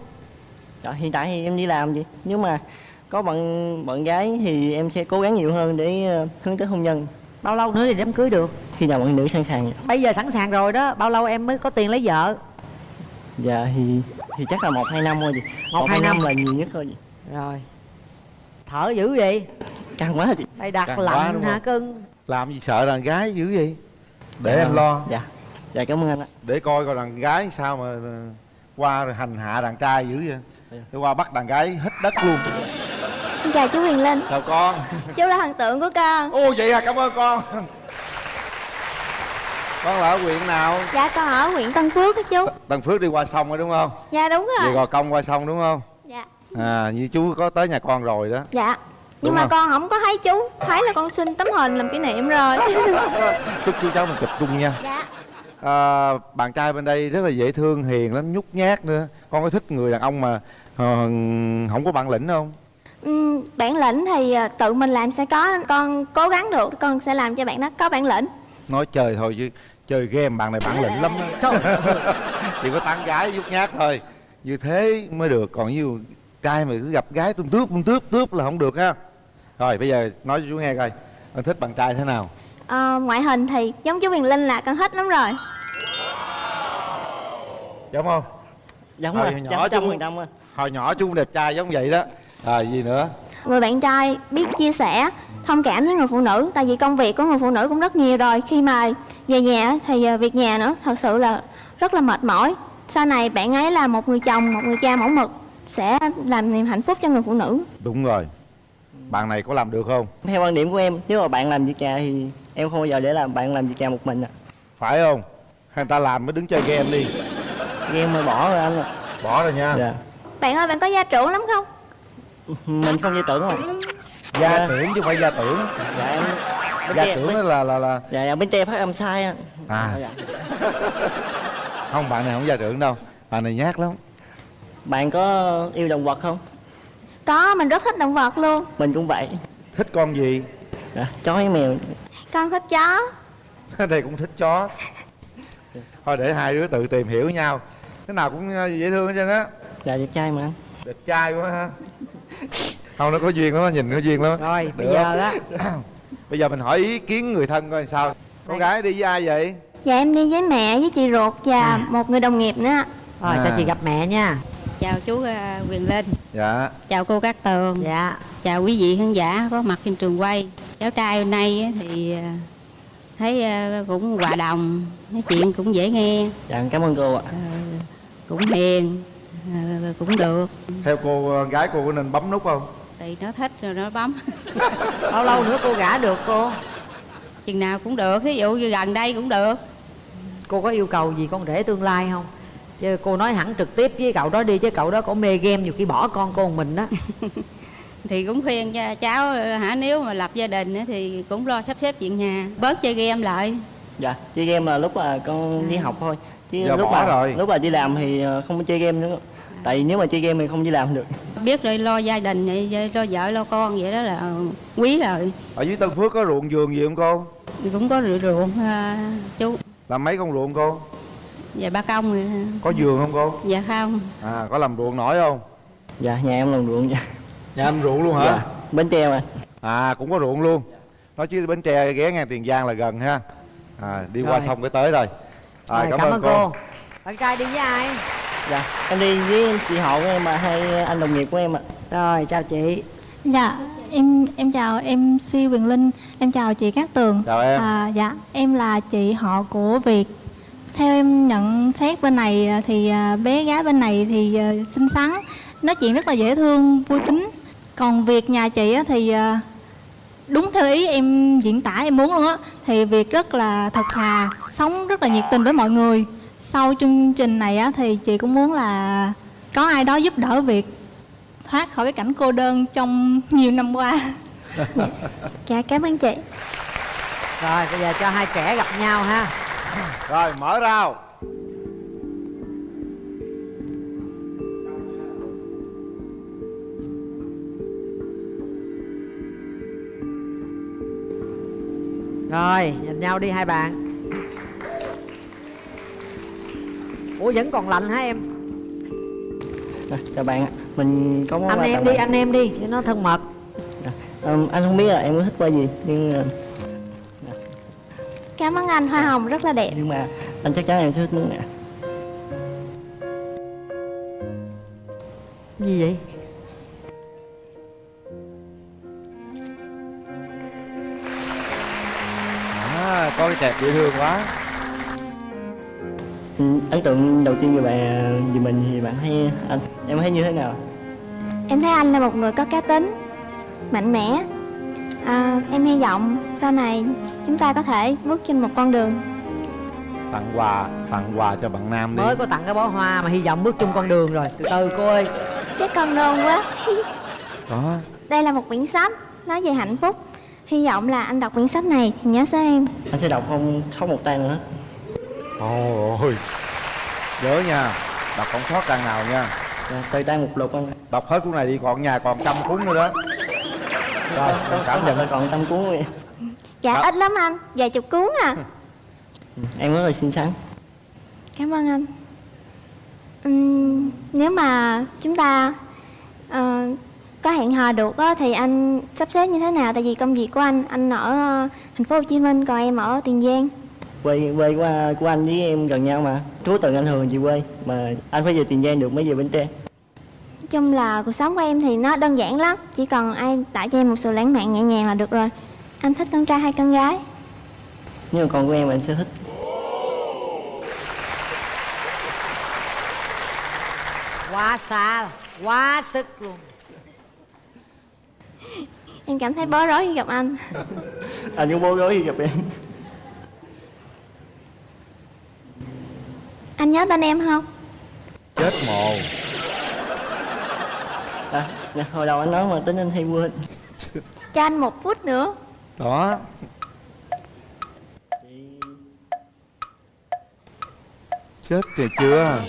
Dạ, hiện tại thì em đi làm chị. Nhưng mà có bạn bạn gái thì em sẽ cố gắng nhiều hơn để ờ, hướng tới hôn nhân. Bao lâu nữa thì đám cưới được? Khi nào bạn nữ sẵn sàng bây giờ sẵn sàng rồi đó. Bao lâu em mới có tiền lấy vợ? Dạ thì thì chắc là một hai năm thôi chị. Một, hai năm. là nhiều nhất thôi chị. Rồi. Thở dữ vậy? Căng quá chị. Đây đặt lạnh hả cưng làm gì sợ đàn gái dữ vậy? Để Dạ. anh lo. Dạ. Dạ cảm ơn anh ạ. Để coi coi đàn gái sao mà ờ, qua rồi hành hạ đàn trai dữ vậy. Để qua bắt đàn gái hít đất luôn. Xin chào chú Huyền Linh. Chào con. Chú là thần tượng của con. Ô vậy à cảm ơn con. Con là ở huyện nào? Dạ con ở huyện Tân Phước đó chú. Tân Phước đi qua sông rồi đúng không? Dạ đúng về rồi Gò Công qua sông đúng không? Dạ. À như chú có tới nhà con rồi đó. Dạ Nhưng mà không? con không có thấy chú Thấy là con xin tấm hình làm kỷ niệm rồi. Chúc chú cháu mình chụp chung nha. Dạ. À, bạn trai bên đây rất là dễ thương hiền lắm nhút nhát nữa. Con có thích người đàn ông mà ờ, không có bản lĩnh không? Ừm, bản lĩnh thì à, tự mình làm sẽ có con cố gắng được con sẽ làm cho bạn đó có bản lĩnh. Nói chơi thôi chứ chơi game bạn này bản lĩnh lắm đó. Chỉ có tán gái nhút nhát thôi. Như thế mới được còn như trai mà cứ gặp gái tung tướp tung tướp tướp là không được ha. Rồi bây giờ nói cho chú nghe coi anh thích bạn trai thế nào? Ờ, ngoại hình thì giống chú Quyền Linh là con thích lắm rồi. Giống không? Giống Hồi rồi nhỏ trăm phần hồi nhỏ chú cũng đẹp trai giống vậy đó. Rồi gì nữa? Người bạn trai biết chia sẻ, thông cảm với người phụ nữ Tại vì công việc của người phụ nữ cũng rất nhiều rồi. Khi mà về nhà thì việc nhà nữa Thật sự là rất là mệt mỏi. Sau này bạn ấy là một người chồng, một người cha mẫu mực Sẽ làm niềm hạnh phúc cho người phụ nữ. Đúng rồi. Bạn này có làm được không? Theo quan điểm của em nếu mà bạn làm việc nhà thì em không bao giờ để làm bạn làm việc nhà một mình à phải không? Hay người ta làm mới đứng chơi game đi. Game mà bỏ rồi anh ạ. Bỏ rồi nha. Dạ. Bạn ơi bạn có gia trưởng lắm không? mình không gia tưởng mà gia tưởng chứ không phải gia tưởng. Dạ em Bến gia Tre- tưởng đó là là là dạ dạ bến tre phát âm sai á à. Dạ. không bạn này không gia trưởng đâu. Bạn này nhát lắm bạn có yêu động vật không? Có, mình rất thích động vật luôn. Mình cũng vậy. Thích con gì? Dạ, chó với mèo. Con thích chó. Đây cũng thích chó. Thôi để hai đứa tự tìm hiểu nhau. Cái nào cũng ờ, dễ thương hết trơn á. Dạ đẹp trai mà. Anh đẹp trai quá ha. Không nó có duyên lắm nó nhìn có duyên lắm Rồi, bây Được. giờ á. Bây giờ mình hỏi ý kiến người thân coi sao. Con gái đi với ai vậy? Dạ em đi với mẹ với chị ruột và một người đồng nghiệp nữa. Rồi cho À. chị gặp mẹ nha Chào chú ờ, Quyền Linh, dạ. Chào cô Cát Tường, Dạ. Chào quý vị khán giả có mặt trên trường quay. Cháu trai hôm nay á thì ờ, thấy ờ, cũng hòa đồng, nói chuyện cũng dễ nghe, dạ cảm ơn cô ạ. Cũng hiền, cũng được. theo cô gái cô có nên bấm nút không? Thì nó thích rồi nó bấm, Bao lâu nữa cô gả được cô? Chừng nào cũng được, ví dụ như gần đây cũng được. Cô có yêu cầu gì con rể tương lai không Chứ cô nói hẳn trực tiếp với cậu đó đi Chứ cậu đó cổ mê game nhiều khi bỏ con cô mình đó Thì cũng khuyên cho cháu hả nếu mà lập gia đình á thì cũng lo sắp xếp chuyện nhà, bớt chơi game lại. dạ chơi game là lúc mà con đi học thôi chứ Giờ lúc bỏ mà rồi. lúc mà đi làm thì ờ, không có chơi game nữa tại vì nếu mà chơi game thì không đi làm được Biết rồi lo gia đình, vậy, lo vợ, lo con vậy đó là quý rồi. ở dưới tân phước có ruộng vườn gì không cô Cũng có rượu ruộng ờ, chú. làm mấy con ruộng cô Dạ ba công rồi. có vườn không cô Dạ không. à có làm ruộng nổi không dạ nhà em làm ruộng dạ nhà anh ruộng luôn hả dạ bến tre mà à cũng có ruộng luôn nói chứ bến tre ghé ngang tiền giang là gần ha à, đi qua Rồi. sông cái tới rồi à, Rồi, cảm, ơn cô. Bạn trai đi với ai dạ em đi với chị họ của em mà hai anh đồng nghiệp của em ạ Rồi chào chị Dạ, em em chào em Si Quyền Linh, em chào chị Cát Tường. Chào em. À, dạ, em là chị họ của Việt. Theo em nhận xét bên này à, thì à, bé gái bên này thì à, xinh xắn, nói chuyện rất là dễ thương, vui tính. Còn Việt nhà chị á thì đúng theo ý em diễn tả em muốn luôn á thì Việt rất là thật thà, sống rất là nhiệt tình với mọi người. Sau chương trình này á thì chị cũng muốn là có ai đó giúp đỡ Việt thoát khỏi cái cảnh cô đơn trong nhiều năm qua. Dạ cảm ơn chị. Rồi bây giờ cho hai trẻ gặp nhau ha rồi mở rào. Rồi nhìn nhau đi hai bạn. Ủa vẫn còn lạnh hả em? Chào bạn ạ mình có món Anh em đi bạn. anh em đi cho nó thân mật. Ờm, anh không biết là em có thích qua gì nhưng ờ, anh, hoa hồng rất là đẹp. nhưng mà anh chắc chắn em sẽ thích món này Gì vậy? À có cái tẹp dễ thương quá. Ừ, ấn tượng đầu tiên về bạn về mình thì bạn thấy anh em thấy như thế nào? Em thấy anh là một người có cá tính, mạnh mẽ. À, em hy vọng sau này chúng ta có thể bước trên một con đường. tặng quà tặng quà cho bạn nam đi. Mới có tặng cái bó hoa mà hy vọng bước chung con đường rồi. Từ từ cô ơi. Cái con nôn quá. đó. Đây là một quyển sách nói về hạnh phúc. Hy vọng là anh đọc quyển sách này thì nhớ số em. anh sẽ đọc không sót một trang nữa. Ôi nhớ nha. Đọc không sót trang nào nha. Từ trang một lục anh đọc hết cuốn này đi còn nhà còn trăm cuốn nữa đó. Rồi có, cảm có nhận. Là còn tâm cuốn rồi Dạ Dạ. ít lắm anh, vài chục cuốn à. em rất là xinh xắn Cảm ơn anh. Ừm, nếu mà chúng ta ờ, có hẹn hò được á, thì anh sắp xếp như thế nào? Tại vì công việc của anh, anh ở ờ, thành phố Hồ Chí Minh, còn em ở Tiền Giang. quê quê của, của anh với em gần nhau mà trú từ anh thường chị quê mà anh phải về tiền giang được mới về bến tre Nói chung là cuộc sống của em thì nó đơn giản lắm, chỉ cần ai tạo cho em một sự lãng mạn nhẹ nhàng là được rồi. Anh thích con trai hay con gái? mà con của em anh sẽ thích quá xa quá sức luôn Em cảm thấy bối rối khi gặp anh. anh cũng bối rối khi gặp em Anh nhớ tên em không? chết mồ à, dạ, hồi đầu anh nói mà tính anh hay quên Cho anh một phút nữa. Đó. Chết rồi chưa?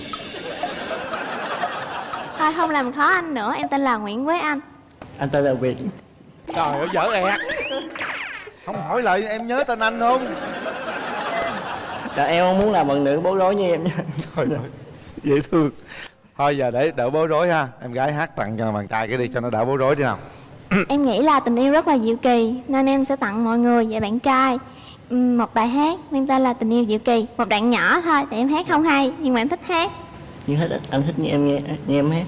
Thôi không làm khó anh nữa, em tên là Nguyễn Quế Anh. anh tên là việt. Trời ơi dở ẹt. Không hỏi lại em nhớ tên anh không? Dạ, em không muốn làm bạn nữ bối rối như em nha. Trời ơi dễ thương. Thôi giờ để đỡ bối rối ha. Em gái hát tặng cho bạn trai cái đi cho nó đỡ bối rối đi nào Em nghĩ là tình yêu rất là diệu kỳ nên em sẽ tặng mọi người và bạn trai một bài hát mang tên là tình yêu diệu kỳ. Một đoạn nhỏ thôi, tại em hát không hay nhưng mà em thích hát. nhưng hết anh thích nghe em nghe nghe em hát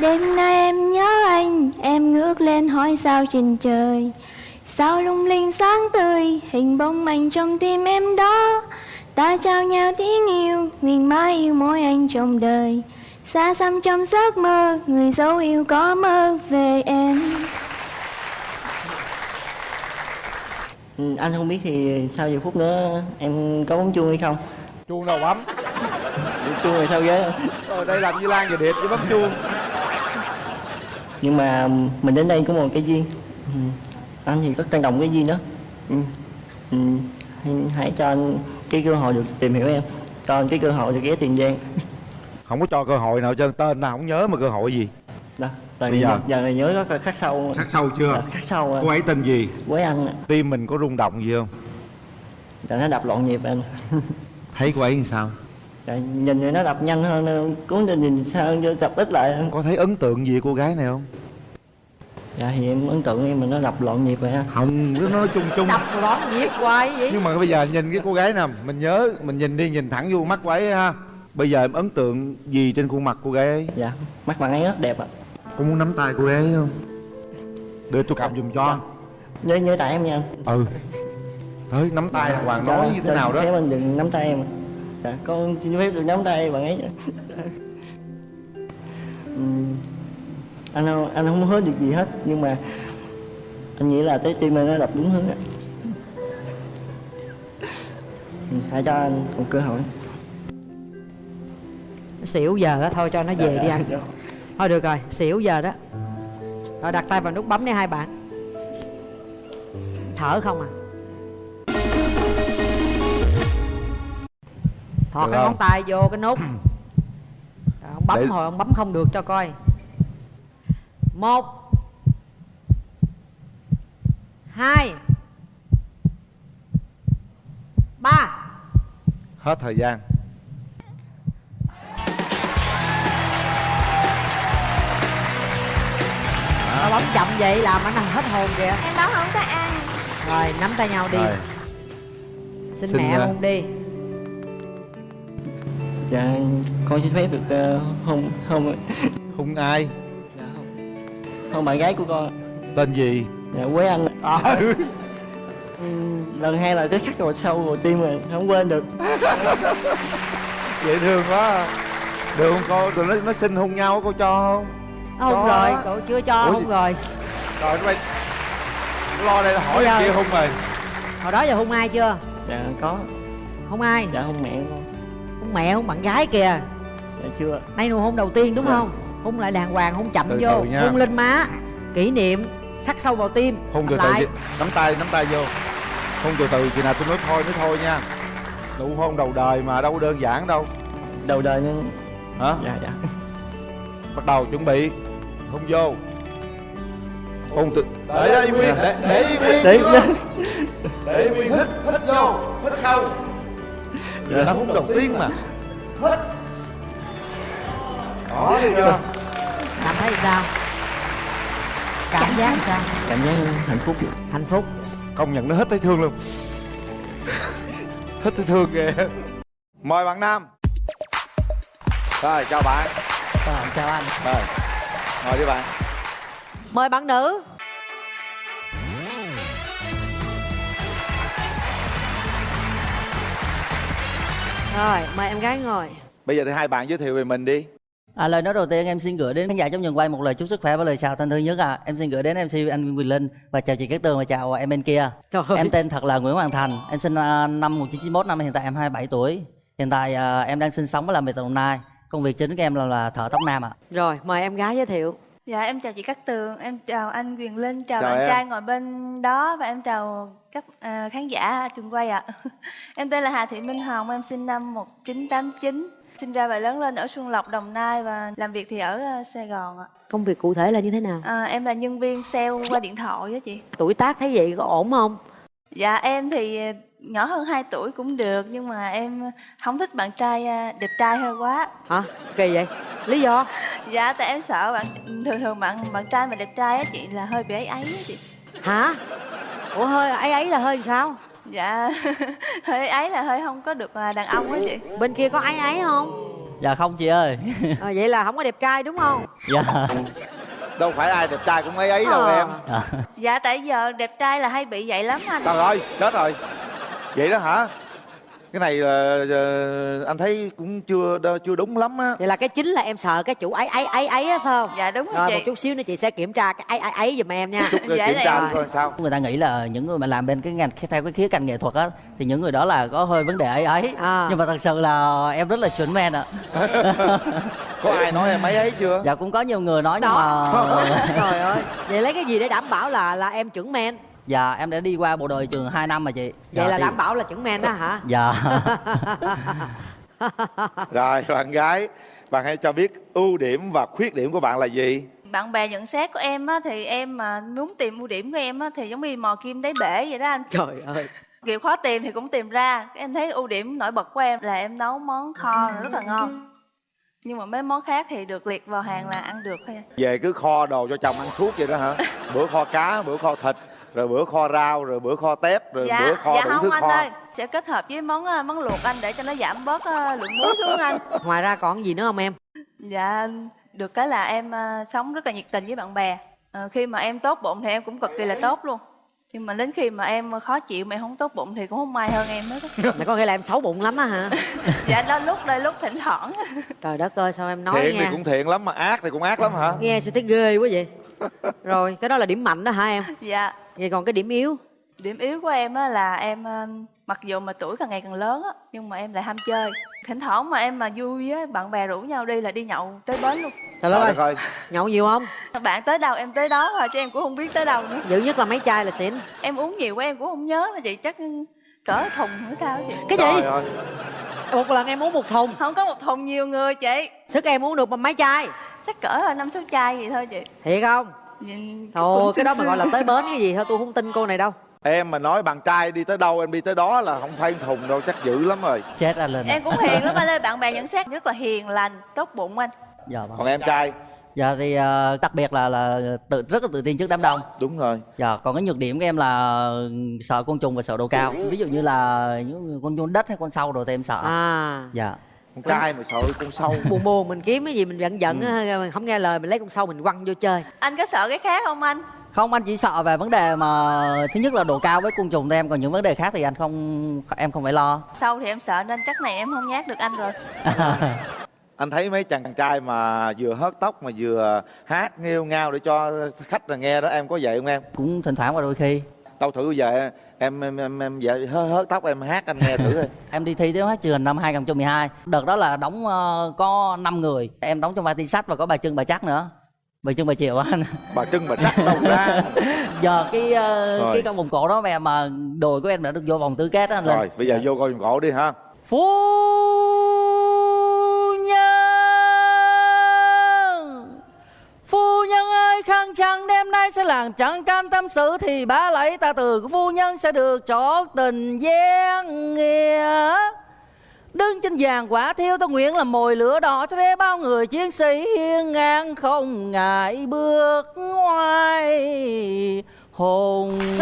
Đêm nay em nhớ anh, em ngước lên hỏi sao trên trời Sao lung linh sáng tươi, hình bóng anh trong tim em đó Ta trao nhau tiếng yêu, nguyện mãi yêu mỗi anh trong đời Xa xăm trong giấc mơ, người dấu yêu có mơ về em ừ, anh không biết thì sau vài phút nữa em có bấm chuông hay không chuông đâu bấm chuông này sau ghế rồi đây làm như lan và điệp với bấm chuông nhưng mà mình đến đây có một cái duyên ừ. anh thì rất trân trọng cái duyên đó ừ. Ừ. Hãy, hãy cho anh cái cơ hội được tìm hiểu em cho anh cái cơ hội được ghé tiền giang không có cho cơ hội nào cho tên nào không nhớ mà cơ hội gì. Đó lần Bây giờ? giờ này nhớ rất là khắc sâu khắc sâu chưa? Dạ, khắc sâu cô ấy tên gì? Với anh tim mình có rung động gì không? Dạ nó đập loạn nhịp anh thấy cô ấy như sao? Dạ, nhìn thì nó đập nhanh hơn cố tình nhìn sao cho đập ít lại có thấy ấn tượng gì cô gái này không? Dạ thì em ấn tượng em mà nó đập loạn nhịp vậy anh không cứ nói chung chung. Đập loạn nhịp hoài vậy? Nhưng mà bây giờ nhìn cái cô gái nè mình nhớ mình nhìn đi nhìn thẳng vô mắt cô ấy ha bây giờ em ấn tượng gì trên khuôn mặt cô gái ấy? Dạ mắt bạn ấy rất đẹp ạ. Có muốn nắm tay cô gái ấy không? Để tôi cầm giùm cho. Nhớ nhớ tại em nha. Anh ừ. Tới nắm tay đàng hoàng nói như thế nào đó. thế mình đừng nắm tay em dạ con xin phép được nắm tay bạn ấy. Ừm, anh không anh không hứa được gì hết nhưng mà anh nghĩ là trái tim anh nó đập đúng hướng á. Ừ, hãy cho anh một cơ hội xỉu giờ đó thôi cho nó về đi anh. Thôi được rồi xỉu giờ đó. Rồi đặt tay vào nút bấm đi hai bạn. Thở không à? Thọt Được cái ngón tay vô cái nút. Rồi, ông bấm Để- hồi ông bấm không được cho coi. Một. Hai. Ba. Hết thời gian Tao bấm chậm vậy làm anh hết hồn kìa. Em báo không có ăn Rồi nắm tay nhau đi. Rồi. Xin, Xin, mẹ ờ, hôn đi. Dạ con xin phép được ờ, hôn hôn. Hôn ai? Dạ hôn. Hôn bạn gái của con. Tên gì? Dạ quế anh. À. Ừm, lần hai là sẽ khắc vào sâu vào tim rồi không quên được. Dễ thương quá. Được không cô? Tụi nó nó xin hôn nhau cô cho không Hôn Cho rồi, đó. cậu chưa cho Ủa hôn gì? rồi rồi bay lo đây là hỏi giờ- kia hôn rồi Hồi đó giờ hôn ai chưa? dạ có Hôn ai? dạ hôn mẹ con Hôn mẹ, hôn bạn gái kìa dạ chưa Nay nụ hôn đầu tiên đúng Dạ. không? Hôn lại đàng hoàng, hôn chậm Từ vô từ nha. Hôn lên má Kỷ niệm Sắc sâu vào tim hôn từ từ lại. chị- nắm tay nắm tay vô hôn từ từ chị nào tôi nói thôi nói thôi nha nụ hôn đầu đời mà đâu có đơn giản đâu đầu đời nên hả dạ dạ bắt đầu chuẩn bị hôn vô. Hôn từ để đây nguyên. Để để nguyên Để- chưa? để nguyên hít hít vô hít sâu. Giờ nó hút đầu tiên mà. Đó thấy chưa? Cảm thấy sao? Cảm giác sao? Cảm giác hạnh phúc. Hạnh phúc. Công nhận nó hết thấy thương luôn. Hết thấy thương ghê. Mời bạn nam. Rồi chào bạn. Chào anh. Rồi ngồi đi bạn mời bạn nữ rồi mời em gái ngồi bây giờ thì hai bạn giới thiệu về mình đi À, lời nói đầu tiên em xin gửi đến khán giả trong trường quay một lời chúc sức khỏe và lời chào thân thương nhất à. Em xin gửi đến MC anh Nguyễn Quỳnh Linh và chào chị Cát Tường và chào em bên kia. Trời ơi. Em tên thật là Nguyễn Hoàng Thành. Em sinh à, năm 1991 năm hiện tại em 27 tuổi. Hiện tại à, em đang sinh sống và làm việc tại Đồng Nai. Công việc chính của em là, là thợ tóc nam ạ. rồi mời em gái giới thiệu Dạ em chào chị Cát Tường, em chào anh Quyền Linh, chào, Chào bạn em. trai ngồi bên đó và em chào các à, khán giả trường quay ạ. em tên là Hà Thị Minh Hồng, em sinh năm 1989, sinh ra và lớn lên ở Xuân Lộc, Đồng Nai và làm việc thì ở à, Sài Gòn ạ. công việc cụ thể là như thế nào À, em là nhân viên sale qua điện thoại đó chị. tuổi tác thấy vậy có ổn không Dạ em thì à, nhỏ hơn 2 tuổi cũng được nhưng mà em không thích bạn trai à, đẹp trai hơi quá. hả kỳ vậy lý do Dạ tại em sợ bạn thường thường bạn bạn trai mà đẹp trai á chị là hơi bị ấy ấy á chị. hả ủa hơi ấy ấy là hơi sao Dạ hơi ấy là hơi không có được à, đàn ông á chị. bên kia có ấy ấy không Dạ không chị ơi. à, vậy là không có đẹp trai đúng không dạ. đâu phải ai đẹp trai cũng ấy ấy đâu Ờ. em À. Dạ tại giờ đẹp trai là hay bị vậy lắm anh. trời ơi chết rồi vậy đó hả? Cái này là ờ, anh thấy cũng chưa chưa đúng lắm á. Vậy là cái chính là em sợ cái chủ ấy ấy ấy ấy á phải không? Dạ đúng rồi, rồi chị. một chút xíu nữa chị sẽ kiểm tra cái ấy ấy ấy giùm em nha. Chút Dạ, kiểm tra coi sao. Người ta nghĩ là những người mà làm bên cái ngành theo cái khía cạnh nghệ thuật á thì những người đó là có hơi vấn đề ấy ấy. À. Nhưng mà thật sự là em rất là chuẩn men ạ. có ai nói em ấy ấy chưa? Dạ cũng có nhiều người nói nhưng đó. mà trời ơi. Vậy lấy cái gì để đảm bảo là là em chuẩn men Dạ em đã đi qua bộ đội trường 2 năm mà chị. Dạ, vậy là thì- đảm bảo là chuẩn men đó hả Dạ. rồi bạn gái bạn hãy cho biết ưu điểm và khuyết điểm của bạn là gì Bạn bè nhận xét của em á thì em mà muốn tìm ưu điểm của em á thì giống như mò kim đáy bể vậy đó anh. trời ơi Kiểu khó tìm thì cũng tìm ra. Em thấy ưu điểm nổi bật của em là em nấu món kho rất là ngon. Nhưng mà mấy món khác thì được liệt vào hàng là ăn được thôi. về cứ kho đồ cho chồng ăn suốt vậy đó hả bữa kho cá bữa kho thịt rồi bữa kho rau rồi bữa kho tép rồi dạ, bữa kho dạ đủ không thứ anh kho ơi. Sẽ kết hợp với món ờ, món luộc anh để cho nó giảm bớt ờ, lượng muối xuống anh. ngoài ra còn gì nữa không em Dạ, được cái là em ờ, sống rất là nhiệt tình với bạn bè. Ờ, khi mà em tốt bụng thì em cũng cực kỳ là tốt luôn. Nhưng mà đến khi mà em khó chịu mà em không tốt bụng thì cũng không may hơn em hết. mày có nghĩa là em xấu bụng lắm á hả dạ, đôi lúc đôi lúc thỉnh thoảng. trời đất ơi sao em nói thiện thì nha cũng thiện lắm mà ác thì cũng ác lắm hả nghe sao thấy ghê quá vậy rồi cái đó là điểm mạnh đó hả em dạ, vậy còn cái điểm yếu điểm yếu của em á là em ờ, mặc dù mà tuổi càng ngày càng lớn á nhưng mà em lại ham chơi. Thỉnh thoảng mà em mà vui á bạn bè rủ nhau đi là đi nhậu tới bến luôn. trời ơi ơi nhậu nhiều không Bạn tới đâu em tới đó thôi chứ em cũng không biết tới đâu nữa. dữ nhất là mấy chai là xỉn Em uống nhiều quá em cũng không nhớ là chị chắc cỡ thùng nữa sao chị. cái gì Trời ơi. một lần em uống một thùng Không có một thùng nhiều người chị. sức em uống được bằng mấy chai chắc cỡ là năm sáu chai gì thôi chị thiệt không Nhìn thôi cái đó mà gọi là tới bến cái gì thôi tôi không tin cô này đâu em mà nói bạn trai đi tới đâu em đi tới đó là không phải thùng đâu chắc dữ lắm rồi Chết anh lên. em cũng hiền lắm anh ơi bạn bè nhận xét rất là hiền lành tốt bụng anh Dạ vâng. còn em trai Dạ thì ờ, đặc biệt là là tự rất là tự tin trước đám đông. đúng rồi Dạ, còn cái nhược điểm của em là sợ côn trùng và sợ độ cao. Ví dụ như là những con nhôn đất hay con sâu rồi thì em sợ. à Dạ. Con trai mà sợ con sâu. Buồn buồn mình kiếm cái gì mình giận giận Ừ. á mình không nghe lời mình lấy con sâu mình quăng vô chơi. Anh có sợ cái khác không anh? Không anh chỉ sợ về vấn đề mà thứ nhất là độ cao với côn trùng thôi em còn những vấn đề khác thì anh không em không phải lo. sâu thì em sợ nên chắc này em không nhát được anh rồi. Anh thấy mấy chàng trai mà vừa hớt tóc mà vừa hát nghêu ngao để cho khách là nghe đó em có vậy không em? Cũng thỉnh thoảng và đôi khi đâu thử giờ em em em, em vậy hớt, hớt tóc em hát anh nghe thử đi em đi thi tiếng hát trường năm 2012. Đợt đó là đóng ờ, có 5 người, em đóng trong vai tin sách và có bà Trưng bà Chắc nữa. Bà Trưng bà Triệu anh. bà trưng bà chắc đâu ra Giờ cái Rồi. cái con vòng cổ đó mà mà đồi của em đã được vô vòng tứ kết á anh rồi bây giờ vô coi vòng cổ đi ha Phu nhân Phu nhân ơi khăn trắng đêm nay sẽ làng chẳng can tâm sự Thì bá lấy ta từ của phu nhân sẽ được chót tình gian nghĩa. Đứng trên giàn quả thiêu tôi nguyện là mồi lửa đỏ cho thế bao người chiến sĩ hiên ngang không ngại bước ngoài hùng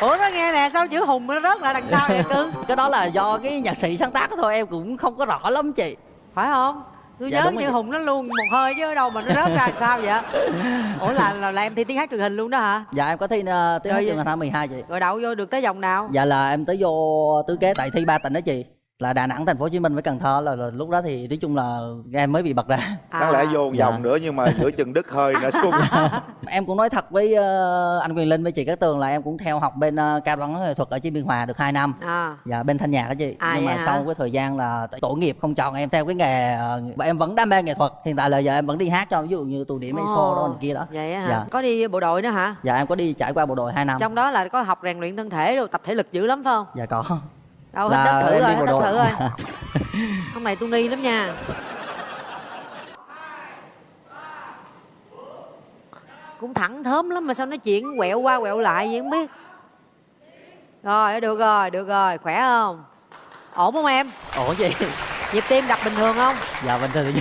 ủa nó nghe nè sao chữ hùng nó rớt lại đằng sau vậy cưng? Cái đó là do cái nhạc sĩ sáng tác thôi em cũng không có rõ lắm chị. Phải không tôi Dạ, nhớ rồi chữ chị. hùng nó luôn một hơi chứ đâu mà nó rớt ra sao vậy ủa là, là là em thi tiếng hát truyền hình luôn đó hả dạ em có thi uh, tiếng hát Rồi. trường hành 12 chị rồi đậu vô được tới vòng nào dạ là em tới vô tứ kế tại thi ba tỉnh đó chị là đà nẵng thành phố hồ chí minh với cần thơ là, là lúc đó thì nói chung là em mới bị bật ra. Đáng lẽ vô Dạ. vòng nữa nhưng mà giữa chừng đứt hơi đã xuống. Em cũng nói thật với ờ, anh Quyền Linh với chị Cát Tường là em cũng theo học bên ờ, cao đẳng nghệ thuật ở trên Biên Hòa được 2 năm. À. Dạ bên thanh nhạc đó chị. À, nhưng mà hả? sau cái thời gian là tổ nghiệp không chọn em theo cái nghề và em vẫn đam mê nghệ thuật. Hiện tại là giờ em vẫn đi hát cho ví dụ như tù điểm EXO đó này kia đó. Vậy hả? Dạ. Có đi bộ đội nữa hả? Dạ em có đi trải qua bộ đội 2 năm. Trong đó là có học rèn luyện thân thể rồi tập thể lực dữ lắm phải không? Dạ có đâu hết đất thử rồi hết đất thử rồi. Hôm nay tôi nghi lắm nha. Cũng thẳng thớm lắm mà sao nói chuyện quẹo qua quẹo lại vậy không biết. Rồi được rồi được rồi khỏe không? Ổn không em? Ổn chị. Nhịp tim đập bình thường không? Dạ bình thường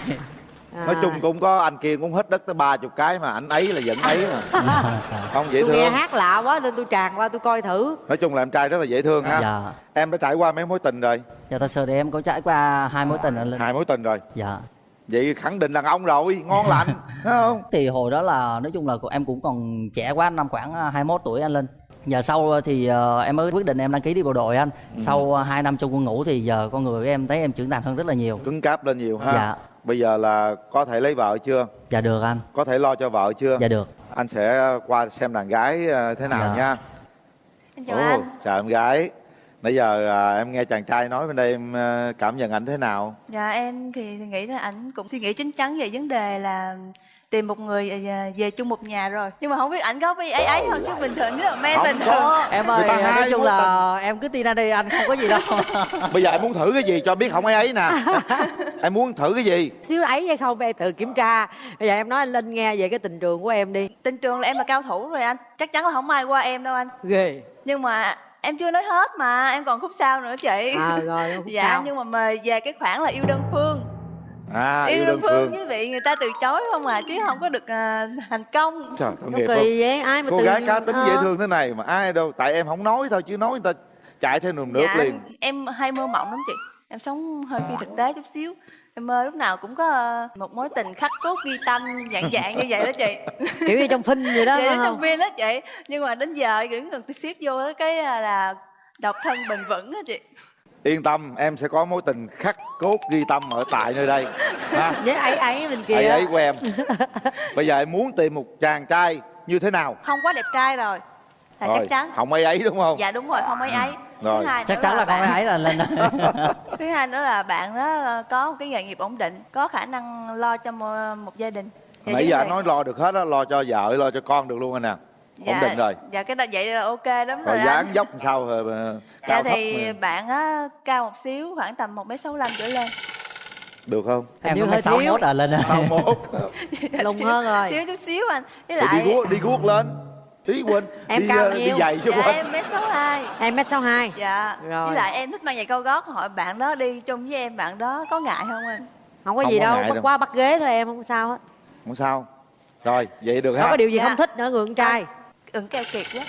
chị nói chung cũng có anh kia cũng hết đất tới ba chục cái mà anh ấy là vẫn ấy mà. Không dễ tôi nghe thương. hát lạ quá nên tôi tràn qua tôi coi thử. Nói chung là em trai rất là dễ thương ha. Dạ. Em đã trải qua mấy mối tình rồi? Dạ thật sự thì em có trải qua hai mối tình anh Linh. Hai mối tình rồi? Dạ. Vậy khẳng định đàn ông rồi ngon lành thấy không? Thì hồi đó là nói chung là em cũng còn trẻ quá năm khoảng 21 tuổi anh Linh. Giờ sau thì ờ, em mới quyết định em đăng ký đi bộ đội anh. Sau 2 năm trong quân ngũ thì giờ con người của em thấy em trưởng thành hơn rất là nhiều. Cứng cáp lên nhiều ha. Dạ. Bây giờ là có thể lấy vợ chưa? Dạ được anh. Có thể lo cho vợ chưa? Dạ được. Anh sẽ qua xem đàn gái ờ, thế nào Dạ. nha. Em chào Ồ, anh. chào em gái. Nãy giờ à, em nghe chàng trai nói bên đây em ờ, cảm nhận ảnh thế nào? Dạ em thì, thì nghĩ là ảnh cũng suy nghĩ chín chắn về vấn đề là tìm một người à, về chung một nhà rồi. Nhưng mà không biết ảnh có bị ấy ấy không chứ bình thường nếu là men bình thường. Em ơi nói chung là em cứ tin anh đi anh không có gì đâu. Bây giờ em muốn thử cái gì cho biết không ấy ấy nè. Em muốn thử cái gì? Xíu ấy hay không em tự kiểm tra. Bây giờ em nói anh linh nghe về cái tình trường của em đi. Tình trường là em là cao thủ rồi anh. Chắc chắn là không ai qua em đâu anh. Ghê. Nhưng mà em chưa nói hết mà em còn khúc sau nữa chị. À rồi khúc dạ sau. nhưng mà, mà về cái khoản là yêu đơn phương à yêu yêu đơn đơn phương. phương. Với vị người ta từ chối không à chứ không có được à, thành công. Trời nghiệp kỳ vậy ai mà cô từ gái cá tính Ờ. dễ thương thế này mà ai đâu tại em không nói thôi chứ nói người ta chạy theo nườm nước dạ, liền. em hay mơ mộng lắm chị. Em sống hơi phi thực tế chút xíu. Em mơ lúc nào cũng có ờ, một mối tình khắc cốt ghi tâm dạng dạng như vậy đó chị. Kiểu như trong phim vậy đó vậy không trong phim đó chị. Nhưng mà đến giờ kiểu cần tôi xếp vô cái à, là độc thân bền vững đó chị yên tâm em sẽ có mối tình khắc cốt ghi tâm ở tại nơi đây. Ha? Với ấy ấy bên kia ấy ấy của em. Bây giờ em muốn tìm một chàng trai như thế nào? Không quá đẹp trai rồi. Là rồi chắc chắn. không ấy ấy đúng không? Dạ đúng rồi không ấy. Ấy Rồi. thứ hai chắc chắn là con bạn- ấy là lên thứ hai nữa là bạn đó ờ, có một cái nghề nghiệp ổn định có khả năng lo cho một, một gia đình. Dạ, nãy giờ nói lo được hết á lo cho vợ lo cho con được luôn anh nè ổn định rồi. dạ cái đó vậy là ok lắm rồi dáng dốc sao rồi mà dạ cao thấp thì mà. bạn á cao một xíu khoảng tầm một m sáu trở lên. Được không? Em có hơi thiếu. mốt à lên sáu mốt. Lùng hơn rồi. Thiếu chút xíu anh. Với Rồi đi lại guốc đi guốc lên. Ý quên Em đi, cao ờ, đi nhiêu? giày chứ dạ quên em mét sáu hai. Em mét sáu hai. Dạ. Rồi. với lại em thích mang giày cao gót hỏi bạn đó đi chung với em bạn đó có ngại không anh? Không có Không gì có đâu đâu. qua bắt ghế thôi em không sao hết. Không sao. Rồi vậy được không ha. có điều gì Dạ. không thích nữa người con trai ửng keo kiệt quá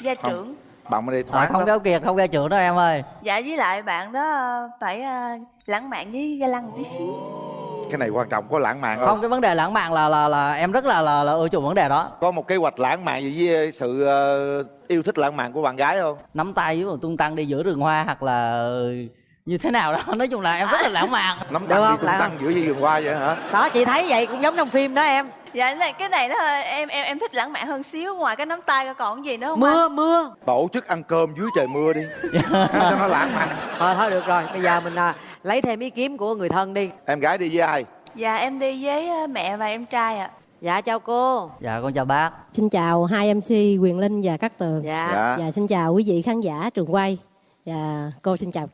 gia Không. trưởng. Bạn đây à, thoáng không lắm kéo kiệt không gây trưởng đâu em ơi. Dạ với lại bạn đó ờ, phải ờ, lãng mạn với ga lăng tí xíu. Cái này quan trọng có lãng mạn không, không cái vấn đề lãng mạn là là là em rất là là, là ưa chuộng vấn đề đó. Có một kế hoạch lãng mạn gì với sự ờ, yêu thích lãng mạn của bạn gái không? Nắm tay với một tung tăng đi giữa rừng hoa hoặc là như thế nào đó. Nói chung là em rất là lãng mạn. Nắm tay đi tung tăng giữa vườn hoa vậy hả? Đó chị thấy vậy cũng giống trong phim đó em dạ cái này cái này nó hơi- em em em thích lãng mạn hơn xíu ngoài cái nắm tay ra còn cái gì nữa không anh? mưa. Mưa tổ chức ăn cơm dưới trời mưa đi. Cho nó lãng mạn. Thôi thôi được rồi. Bây giờ mình à, lấy thêm ý kiến của người thân đi. Em gái đi với ai? Dạ em đi với ờ, mẹ và em trai ạ. Dạ chào cô. Dạ con chào bác. Xin chào hai MC Quyền Linh và Cát Tường. dạ. Dạ. Và xin chào quý vị khán giả trường quay. Và cô xin chào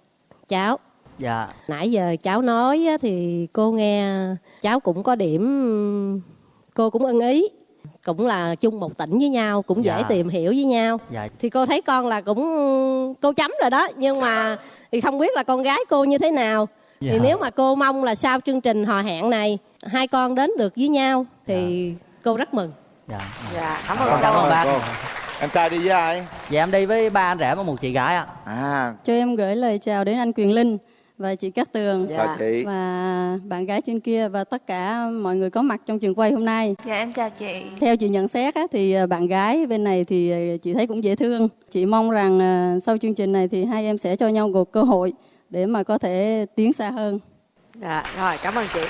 cháu. dạ. Nãy giờ cháu nói á, thì cô nghe cháu cũng có điểm cô cũng ưng ý. cũng là chung một tỉnh với nhau cũng dễ Dạ. tìm hiểu với nhau. Dạ. Thì cô thấy con là cũng cô chấm rồi đó nhưng mà thì không biết là con gái cô như thế nào. Thì Dạ. nếu mà cô mong là sau chương trình hò hẹn này hai con đến được với nhau thì cô rất mừng. Dạ. Dạ cảm ơn cảm ơn bác em trai đi với ai? Dạ em đi với ba anh rể và một chị gái ạ. À. Cho em gửi lời chào đến anh Quyền Linh và chị Cát Tường Dạ. Chị. và bạn gái trên kia và tất cả mọi người có mặt trong trường quay hôm nay. Dạ em chào chị. Theo chị nhận xét á, thì à, bạn gái bên này thì à, chị thấy cũng dễ thương. Chị mong rằng à, sau chương trình này thì hai em sẽ cho nhau một cơ hội để mà có thể tiến xa hơn. Dạ, rồi cảm ơn chị.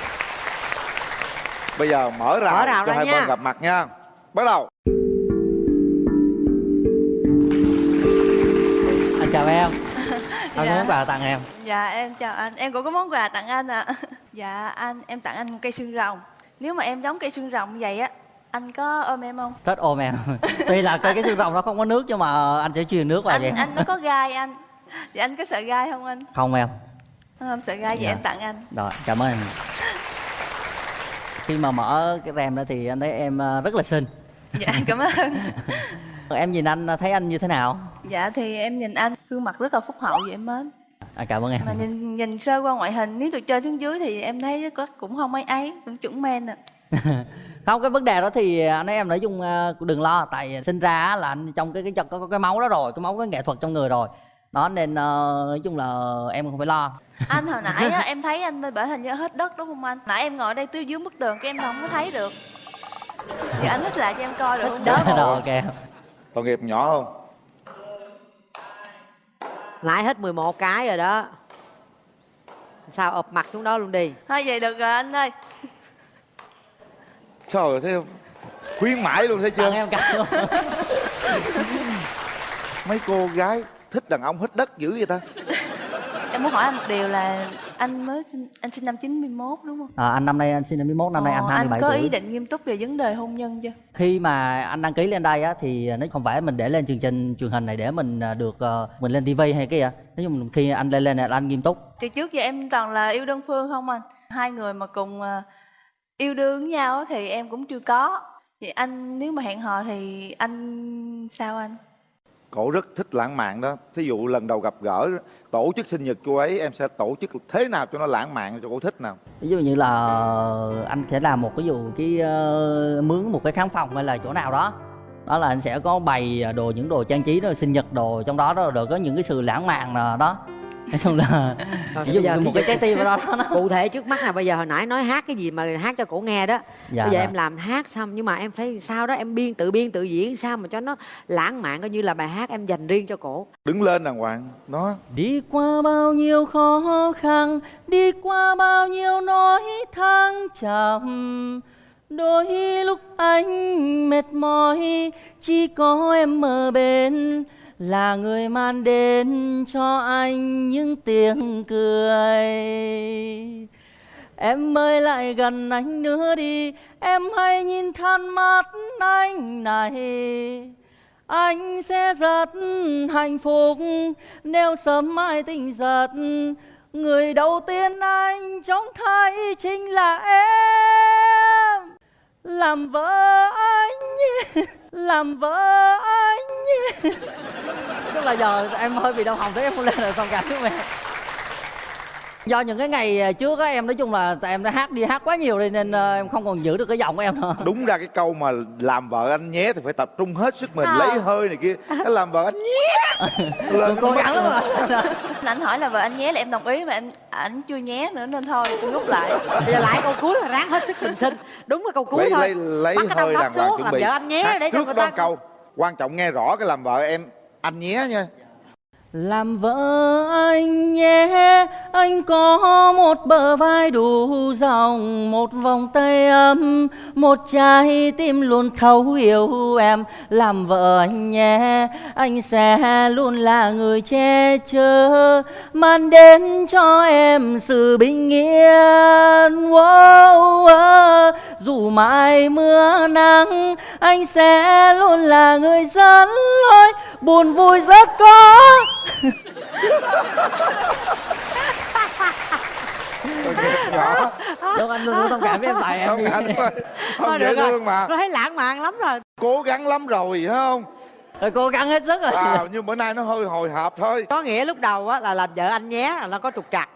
bây giờ mở rào, Mở rào cho hai nha. bên gặp mặt nha bắt đầu anh chào em anh Dạ. có món quà tặng em Dạ em chào anh, em cũng có món quà tặng anh ạ. Dạ anh, em tặng anh một cây xương rồng. Nếu mà em giống cây xương rồng vậy á, anh có ôm em không? tết ôm em tuy là cái cái xương rồng nó không có nước nhưng mà anh sẽ truyền nước vào vậy Anh anh nó có gai anh. Dạ anh có sợ gai không anh? không em Anh không sợ gai vậy Dạ. em tặng anh. rồi cảm ơn em khi mà mở cái rèm ra thì anh thấy em ờ, rất là xinh Dạ cảm ơn. Em nhìn anh thấy anh như thế nào Dạ thì em nhìn anh gương mặt rất là phúc hậu vậy em mến. à, cảm ơn em Mà nhìn nhìn sơ qua ngoại hình nếu được chơi xuống dưới thì em thấy có cũng không mấy ấy, cũng chuẩn men à. không cái vấn đề đó thì anh ấy em nói chung ờ, đừng lo tại sinh ra á là anh trong cái cái có, có cái máu đó rồi cái máu cái nghệ thuật trong người rồi đó nên ờ, nói chung là em không phải lo Anh hồi nãy á, em thấy anh bởi hình như hết đất đúng không anh? Nãy em ngồi đây tiêu dưới bức tường cái em không có thấy được. Thì anh thích lại cho em coi được không? rồi ok tội nghiệp nhỏ không Nãy hết 11 cái rồi đó. Sao ụp mặt xuống đó luôn đi. Thôi vậy được rồi anh ơi. trời ơi thấy không khuyến mãi luôn thấy chưa em cả luôn mấy cô gái thích đàn ông hít đất dữ vậy ta Em muốn hỏi anh một điều là anh mới sinh, anh sinh năm 91 đúng không? à, anh năm nay anh sinh năm 91 năm nay anh Ờ, 27 có tuổi ý định nghiêm túc về vấn đề hôn nhân chưa? khi mà anh đăng ký lên đây á thì nó không phải mình để lên chương trình truyền hình này để mình à, được ờ, mình lên tivi hay cái gì nói chung khi anh lên lên này là anh nghiêm túc Thì trước giờ em toàn là yêu đơn phương không anh? Hai người mà cùng ờ, yêu đương với nhau á thì em cũng chưa có. Vậy anh nếu mà hẹn hò thì anh sao anh? Cổ rất thích lãng mạn đó. Thí dụ lần đầu gặp gỡ tổ chức sinh nhật cô ấy em sẽ tổ chức thế nào cho nó lãng mạn cho cô thích nào? Ví dụ như là anh sẽ làm một ví dụ cái uh, mướn một cái khán phòng hay là chỗ nào đó. Đó là anh sẽ có bày đồ những đồ trang trí đó sinh nhật đồ trong đó đó rồi có những cái sự lãng mạn nào đó nói chung là Rồi, dụ như một cái trái tim ở đó, đó cụ thể trước mắt là bây giờ hồi nãy nói hát cái gì mà hát cho cổ nghe đó Dạ, bây giờ dạ. em làm hát xong nhưng mà em phải sao đó em biên tự biên tự diễn sao mà cho nó lãng mạn coi như là bài hát em dành riêng cho cổ đứng lên đàng hoàng nó Đi qua bao nhiêu khó khăn, đi qua bao nhiêu nỗi thăng trầm. Đôi lúc anh mệt mỏi, chỉ có em ở bên là người mang đến cho anh những tiếng cười. Em ơi lại gần anh nữa đi, em hãy nhìn than mắt anh này. Anh sẽ rất hạnh phúc nếu sớm mai tỉnh giật người đầu tiên anh trông thấy chính là em làm vợ anh. Làm vợ anh. Tức là giờ em hơi bị đau họng, thế em không lên được, xong cả chúng em do những cái ngày trước á em nói chung là em đã hát đi hát quá nhiều đi nên ờ, em không còn giữ được cái giọng của em nữa. Đúng ra cái câu mà làm vợ anh nhé thì phải tập trung hết sức mình À. lấy hơi này kia. Cái làm vợ anh nhé. Lên cố gắng lắm mà Anh hỏi là vợ anh nhé là em đồng ý mà em ảnh chưa nhé nữa nên thôi tôi rút lại. bây giờ lại câu cuối là ráng hết sức bình sinh. Đúng là câu cuối lấy thôi. lấy lấy Bắt hơi đàng hoàng xuống, chuẩn làm bị. vợ anh nhé Hát để cho người đó ta- câu. Quan trọng nghe rõ cái làm vợ em anh nhé nha làm vợ anh nhé Anh có một bờ vai đủ rộng Một vòng tay ấm Một trái tim luôn thấu hiểu em Làm vợ anh nhé Anh sẽ luôn là người che chở Mang đến cho em sự bình yên wow, wow. Dù mãi mưa nắng Anh sẽ luôn là người dẫn lối Buồn vui rất có nhỏ Đúng anh luôn thông cảm với em tại em. Không anh không dễ thương mà. Nó thấy lãng mạn lắm rồi. Cố gắng lắm rồi phải không? Rồi cố gắng hết sức rồi. À, nhưng bữa nay nó hơi hồi hộp thôi. Có nghĩa lúc đầu á là làm vợ anh nhé là nó có trục trặc.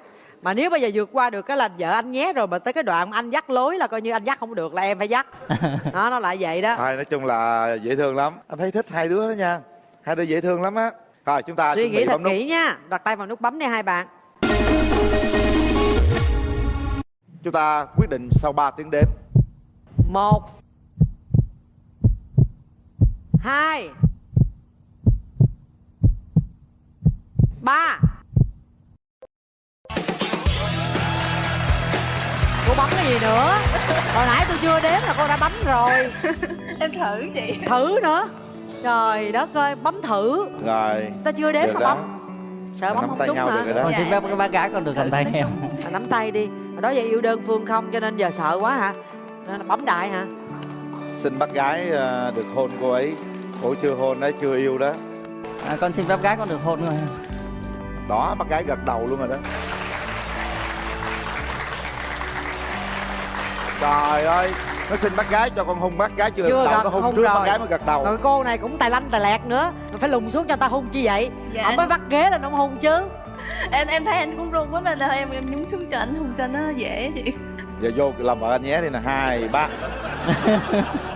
Mà nếu bây giờ vượt qua được cái làm vợ anh nhé rồi mà tới cái đoạn anh dắt lối là coi như anh dắt không được là em phải dắt. Đó nó lại vậy đó. Thôi nói chung là dễ thương lắm. Anh thấy thích hai đứa đó nha. Hai đứa dễ thương lắm á rồi chúng ta suy chuẩn nghĩ bị thật bấm nút. kỹ nha. Đặt tay vào nút bấm đi hai bạn. Chúng ta quyết định sau 3 tiếng đếm. Một hai ba. Cô bấm cái gì nữa? Hồi nãy tôi chưa đếm là cô đã bấm rồi. Em thử chị. Thử nữa trời đất ơi bấm thử. Rồi. Ta chưa đếm mà bấm. Sợ bấm nắm không tay đúng nhau hả? được rồi xin phép các bác gái con được cầm tay em. nắm tay đi. Hồi đó giờ yêu đơn phương không cho nên giờ sợ quá hả? Nên là bấm đại hả? Xin bác gái ờ, được hôn cô ấy. Cổ chưa hôn đấy chưa yêu đó. À, Con xin phép gái con được hôn rồi đó bác gái gật đầu luôn rồi đó trời ơi. Nó xin bác gái cho con hôn bác gái chưa, chưa gật đầu nó hôn hôn trước bác rồi. gái mới gật đầu. Rồi cô này cũng tài lanh tài lẹt nữa. Mình phải lùng xuống cho ta hôn chi vậy? Dạ. ông mới bắt ghế lên ông hôn chứ. Em em thấy anh cũng run quá nên là em em nhúng xuống cho anh hùng cho nó dễ chị. Giờ vô làm vợ anh nhé đi nè. Hai ba